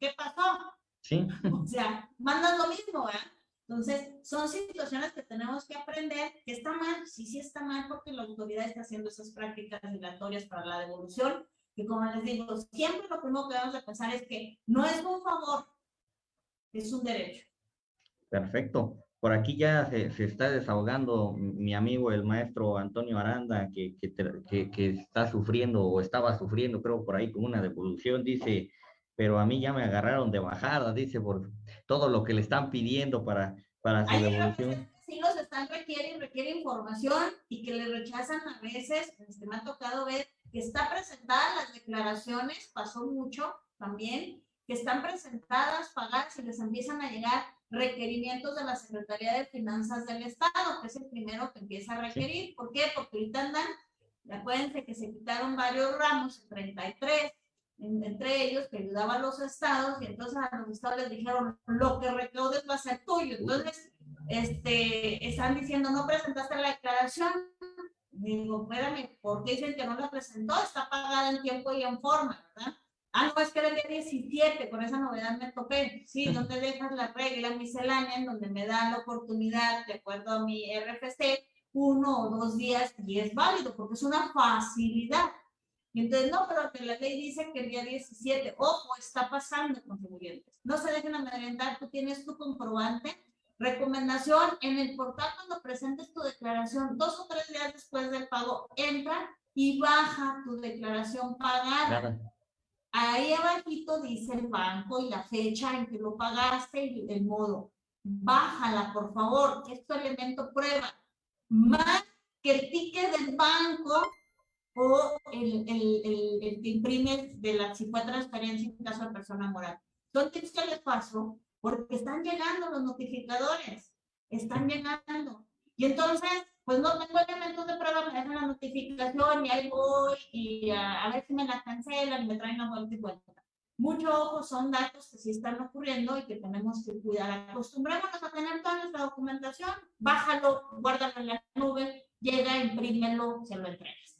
¿qué pasó? Sí. O sea, mandas lo mismo, ¿eh? Entonces, son situaciones que tenemos que aprender, que está mal, sí, sí está mal porque la autoridad está haciendo esas prácticas migratorias para la devolución, que como les digo, siempre lo primero que debemos de pensar es que no es un favor, es un derecho. Perfecto. Por aquí ya se, está desahogando mi amigo el maestro Antonio Aranda, que, que, que, está sufriendo o estaba sufriendo, creo, por ahí con una devolución. Dice, pero a mí ya me agarraron de bajada, dice, por todo lo que le están pidiendo para, para su devolución. Sí, los están requieren, requiere información y que le rechazan a veces. Este, me ha tocado ver que está presentada las declaraciones, pasó mucho también, que están presentadas, pagadas y les empiezan a llegar requerimientos de la Secretaría de Finanzas del Estado, que es el primero que empieza a requerir. ¿Por qué? Porque ahorita andan, acuérdense que se quitaron varios ramos, 33, entre ellos que ayudaban a los estados, y entonces a los estados les dijeron, lo que recaudes va a ser tuyo. Entonces, este, están diciendo, no presentaste la declaración. Digo, espérame, ¿por qué dicen que no la presentó? Está pagada en tiempo y en forma, ¿verdad? Ah, no, es que era el día 17, con esa novedad me toqué. Sí, donde dejas la regla miscelánea en donde me dan la oportunidad, de acuerdo a mi RFC, uno o dos días y es válido porque es una facilidad. Entonces, no, pero la ley dice que el día 17, ojo, está pasando, contribuyentes. No se dejen amedrentar, tú tienes tu comprobante. Recomendación, en el portal cuando presentes tu declaración, dos o tres días después del pago, entra y baja tu declaración pagada. Ahí abajito dice el banco y la fecha en que lo pagaste y el modo. Bájala, por favor, que elemento prueba. Más que el ticket del banco o el, el, el, el que imprimes de la, si fue transferencia en caso de persona moral. Son tips que les paso porque están llegando los notificadores, están llegando. Y entonces, pues no tengo elementos de prueba, me dejan la notificación y ahí voy y a, ver si me la cancelan y me traen la vuelta y vuelta. Mucho ojo, son datos que sí están ocurriendo y que tenemos que cuidar. Acostumbrémonos a tener toda nuestra documentación, bájalo, guárdalo en la nube, llega, imprímelo, se lo entregas.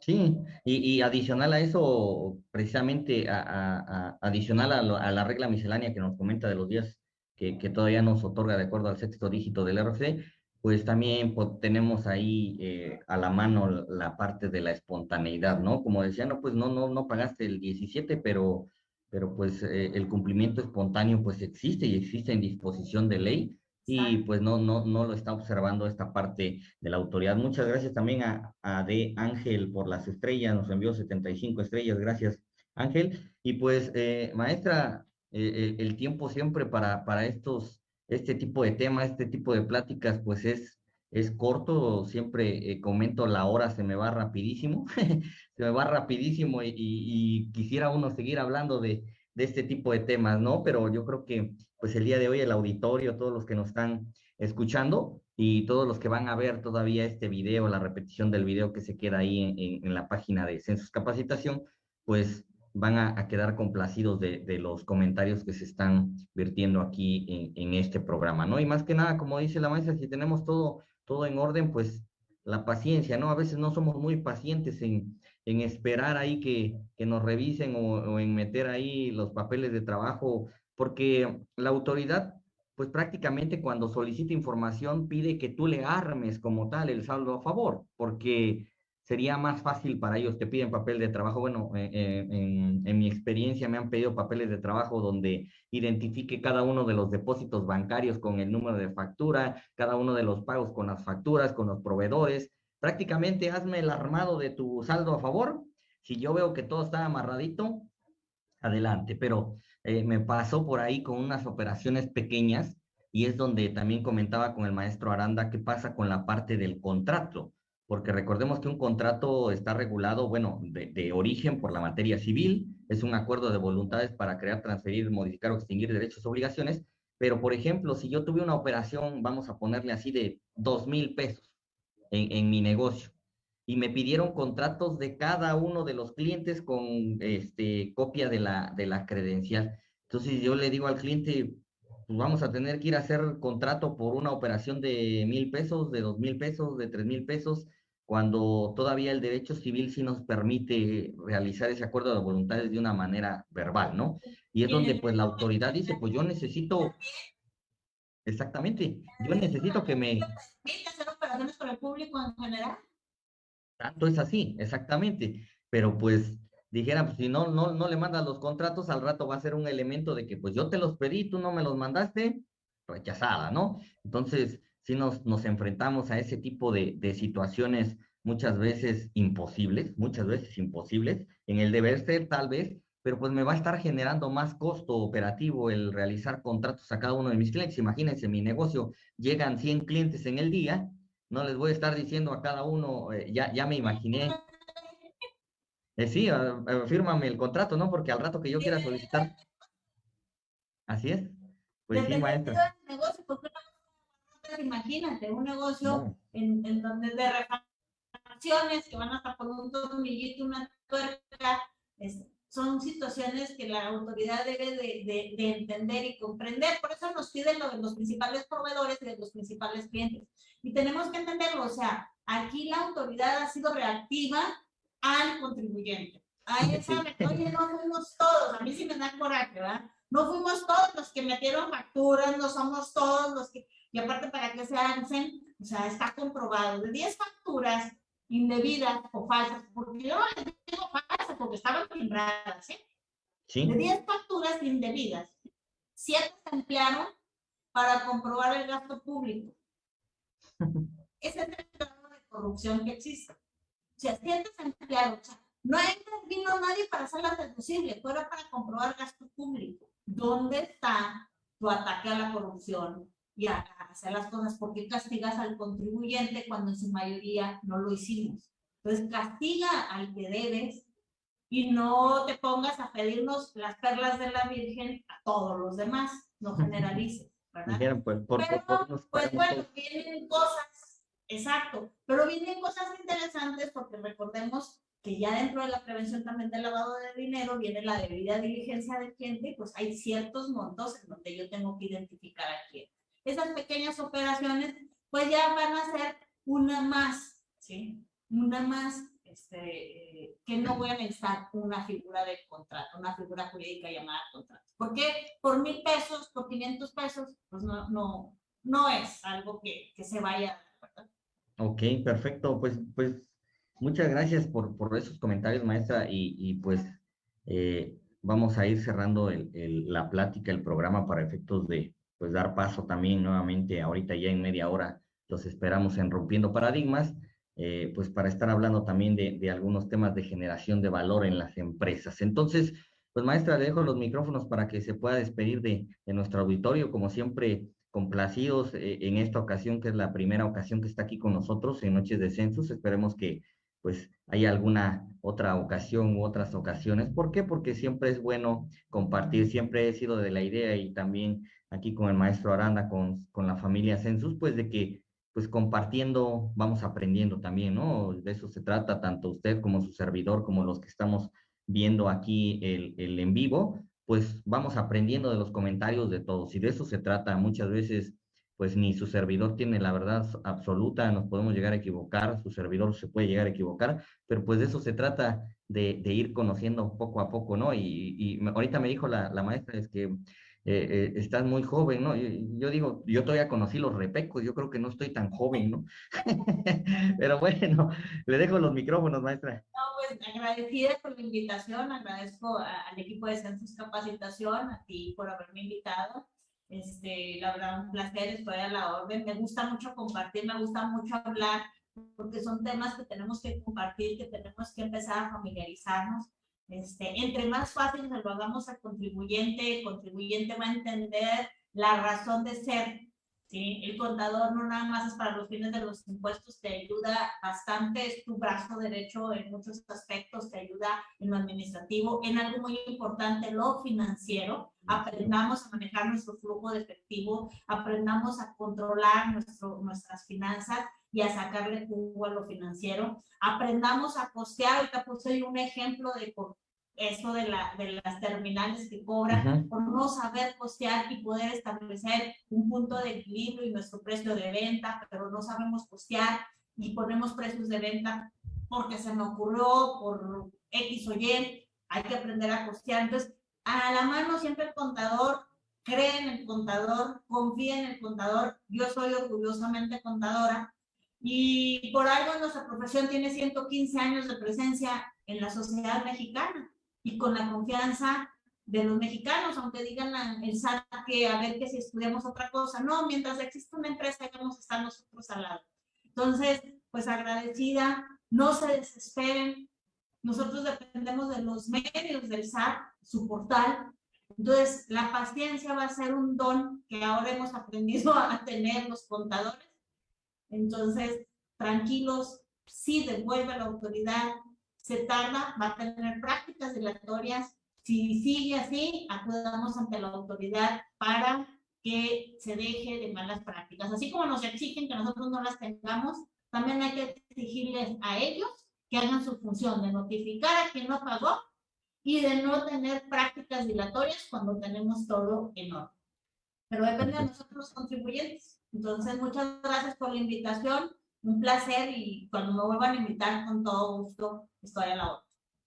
Sí, y, y, adicional a eso, precisamente a, a, adicional a, a, la regla miscelánea que nos comenta de los días que, que, todavía nos otorga de acuerdo al sexto dígito del RFC, pues también pues, tenemos ahí eh, a la mano la parte de la espontaneidad, ¿no? Como decía, no, pues no, no, no pagaste el 17, pero, pero pues eh, el cumplimiento espontáneo pues existe y existe en disposición de ley y pues no, no, no lo está observando esta parte de la autoridad. Muchas gracias también a, a De Ángel por las estrellas, nos envió 75 estrellas, gracias Ángel. Y pues, eh, maestra, el, el, tiempo siempre para, para estos, este tipo de temas, este tipo de pláticas, pues es, es corto, siempre eh, comento la hora se me va rapidísimo, se me va rapidísimo y, quisiera uno seguir hablando de, de este tipo de temas, ¿no? Pero yo creo que pues el día de hoy el auditorio, todos los que nos están escuchando y todos los que van a ver todavía este video, la repetición del video que se queda ahí en la página de Census Capacitación, pues van a, quedar complacidos de, los comentarios que se están vertiendo aquí en, en, este programa, ¿no? Y más que nada, como dice la maestra, si tenemos todo, todo en orden, pues la paciencia, ¿no? A veces no somos muy pacientes en, en esperar ahí que, que nos revisen o, o, en meter ahí los papeles de trabajo, porque la autoridad, pues prácticamente cuando solicita información pide que tú le armes como tal el saldo a favor, porque sería más fácil para ellos, te piden papel de trabajo, bueno, eh, eh, en, mi experiencia me han pedido papeles de trabajo donde identifique cada uno de los depósitos bancarios con el número de factura, cada uno de los pagos con las facturas, con los proveedores, prácticamente hazme el armado de tu saldo a favor. Si yo veo que todo está amarradito, adelante. Pero eh, me pasó por ahí con unas operaciones pequeñas y es donde también comentaba con el maestro Aranda qué pasa con la parte del contrato. Porque recordemos que un contrato está regulado, bueno, de, de origen por la materia civil, es un acuerdo de voluntades para crear, transferir, modificar o extinguir derechos o obligaciones, pero por ejemplo, si yo tuve una operación, vamos a ponerle así, de dos mil pesos, en, en mi negocio y me pidieron contratos de cada uno de los clientes con este, copia de la, de la credencial. Entonces yo le digo al cliente, pues vamos a tener que ir a hacer contrato por una operación de mil pesos, de dos mil pesos, de tres mil pesos, cuando todavía el derecho civil sí nos permite realizar ese acuerdo de voluntades de una manera verbal, ¿no? Y es donde pues la autoridad dice, pues yo necesito, exactamente, yo necesito que me con el público? Tanto es así, exactamente. Pero pues dijera, pues si no, no, no le mandas los contratos, al rato va a ser un elemento de que pues yo te los pedí, tú no me los mandaste, rechazada, ¿no? Entonces, si nos, nos enfrentamos a ese tipo de, de situaciones muchas veces imposibles, muchas veces imposibles, en el deber ser tal vez, pero pues me va a estar generando más costo operativo el realizar contratos a cada uno de mis clientes. Imagínense, mi negocio llegan 100 clientes en el día, no les voy a estar diciendo a cada uno, eh, ya, ya me imaginé. Eh, sí, uh, fírmame el contrato, ¿no? Porque al rato que yo quiera solicitar. Así es. Pues sí, maestra. Negocio, imagínate, un negocio en, en, donde de refacciones que van hasta por un tornillito, una tuerca, son situaciones que la autoridad debe de, de, entender y comprender. Por eso nos piden lo de los principales proveedores y de los principales clientes. Y tenemos que entenderlo, o sea, aquí la autoridad ha sido reactiva al contribuyente. Ahí sabe, oye, no fuimos todos, a mí sí me da coraje, ¿verdad? No fuimos todos los que metieron facturas, no somos todos los que, y aparte para que se hacen, o sea, está comprobado, de 10 facturas indebidas o falsas, porque yo no les digo falsas porque estaban timbradas, ¿sí? ¿sí? De 10 facturas indebidas, 7 se emplearon para comprobar el gasto público. Ese es el grado de corrupción que existe. O sea, 7 se emplearon, o sea, no vino nadie para hacerla deducible, fuera para comprobar gasto público. ¿Dónde está tu ataque a la corrupción y a, hacer las cosas? ¿Por qué castigas al contribuyente cuando en su mayoría no lo hicimos? Entonces, castiga al que debes y no te pongas a pedirnos las perlas de la Virgen a todos los demás, no generalices, ¿verdad? pues, pues bueno, vienen cosas, exacto, pero vienen cosas interesantes porque recordemos que ya dentro de la prevención también del lavado de dinero viene la debida diligencia del cliente, pues hay ciertos montos en donde yo tengo que identificar a quién. Esas pequeñas operaciones, pues ya van a ser una más, ¿sí? Una más, este, que no voy a necesitar una figura de contrato, una figura jurídica llamada contrato. Porque por mil pesos, por 500 pesos, pues no, no, no es algo que, que se vaya, ¿verdad? Ok, perfecto. Pues, pues Muchas gracias por, por esos comentarios, maestra, y, y pues eh, vamos a ir cerrando el, el, la plática, el programa para efectos de pues dar paso también nuevamente, ahorita ya en media hora, los esperamos en Rompiendo Paradigmas, eh, pues para estar hablando también de, algunos temas de generación de valor en las empresas. Entonces, pues maestra, le dejo los micrófonos para que se pueda despedir de, de nuestro auditorio, como siempre, complacidos eh, en esta ocasión, que es la primera ocasión que está aquí con nosotros en Noches de Census. Esperemos que pues hay alguna otra ocasión u otras ocasiones. ¿Por qué? Porque siempre es bueno compartir, siempre he sido de la idea y también aquí con el maestro Aranda, con, con la familia Census, pues de que pues compartiendo vamos aprendiendo también, ¿no? De eso se trata tanto usted como su servidor, como los que estamos viendo aquí el, el en vivo, pues vamos aprendiendo de los comentarios de todos y de eso se trata muchas veces pues ni su servidor tiene la verdad absoluta, nos podemos llegar a equivocar, su servidor se puede llegar a equivocar, pero pues de eso se trata de, ir conociendo poco a poco, ¿no? Y, ahorita me dijo la, maestra, es que eh, eh, estás muy joven, ¿no? Yo, digo, yo todavía conocí los repecos, yo creo que no estoy tan joven, ¿no? pero bueno, le dejo los micrófonos, maestra. No, pues agradecida por la invitación, agradezco al equipo de Census Capacitación, a ti por haberme invitado este, la verdad, un placer, estoy a la orden. Me gusta mucho compartir, me gusta mucho hablar, porque son temas que tenemos que compartir, que tenemos que empezar a familiarizarnos. Este, entre más fácil se lo hagamos al contribuyente, el contribuyente va a entender la razón de ser ¿sí? El contador no nada más es para los fines de los impuestos, te ayuda bastante, es tu brazo derecho en muchos aspectos, te ayuda en lo administrativo, en algo muy importante, lo financiero. Aprendamos a manejar nuestro flujo de efectivo, aprendamos a controlar nuestro, nuestras finanzas y a sacarle jugo a lo financiero. Aprendamos a costear, ahorita puse un ejemplo de eso de, la, de las terminales que cobran, por no saber costear y poder establecer un punto de equilibrio y nuestro precio de venta, pero no sabemos costear y ponemos precios de venta porque se me ocurrió por X o Y, hay que aprender a costear. Entonces, a la mano siempre el contador, cree en el contador, confía en el contador. Yo soy orgullosamente contadora y por algo nuestra profesión tiene 115 años de presencia en la sociedad mexicana y con la confianza de los mexicanos, aunque digan el SAT que a ver que si estudiamos otra cosa, no, mientras existe una empresa vamos a estar nosotros al lado. Entonces, pues agradecida, no se desesperen, nosotros dependemos de los medios del SAT, su portal, entonces la paciencia va a ser un don que ahora hemos aprendido a tener los contadores, entonces tranquilos, sí devuelve la autoridad, se tarda, va a tener prácticas dilatorias, si sigue así, acudamos ante la autoridad para que se deje de malas prácticas. Así como nos exigen que nosotros no las tengamos, también hay que exigirles a ellos que hagan su función de notificar a quien no pagó y de no tener prácticas dilatorias cuando tenemos todo en orden. Pero depende de nosotros los contribuyentes. Entonces, muchas gracias por la invitación. Un placer y cuando me vuelvan a invitar, con todo gusto, estoy a la hora.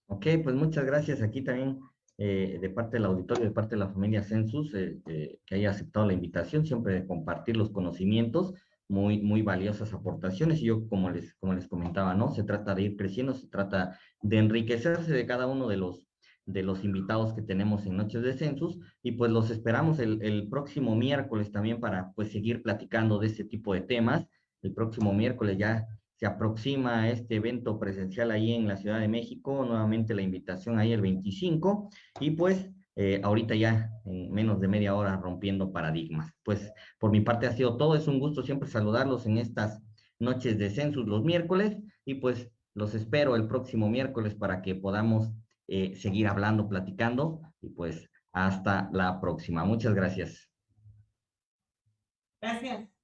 Ok, pues muchas gracias. Aquí también eh, de parte del auditorio, de parte de la familia Census, eh, eh, que haya aceptado la invitación, siempre de compartir los conocimientos, muy, muy valiosas aportaciones. Y yo, como les, como les comentaba, ¿no? Se trata de ir creciendo, se trata de enriquecerse de cada uno de los, de los invitados que tenemos en Noches de Census, y pues los esperamos el, el próximo miércoles también para, pues, seguir platicando de este tipo de temas. El próximo miércoles ya se aproxima este evento presencial ahí en la Ciudad de México, nuevamente la invitación ahí el 25, y pues eh, ahorita ya en menos de media hora rompiendo paradigmas. Pues por mi parte ha sido todo, es un gusto siempre saludarlos en estas noches de census los miércoles, y pues los espero el próximo miércoles para que podamos eh, seguir hablando, platicando, y pues hasta la próxima. Muchas gracias. Gracias.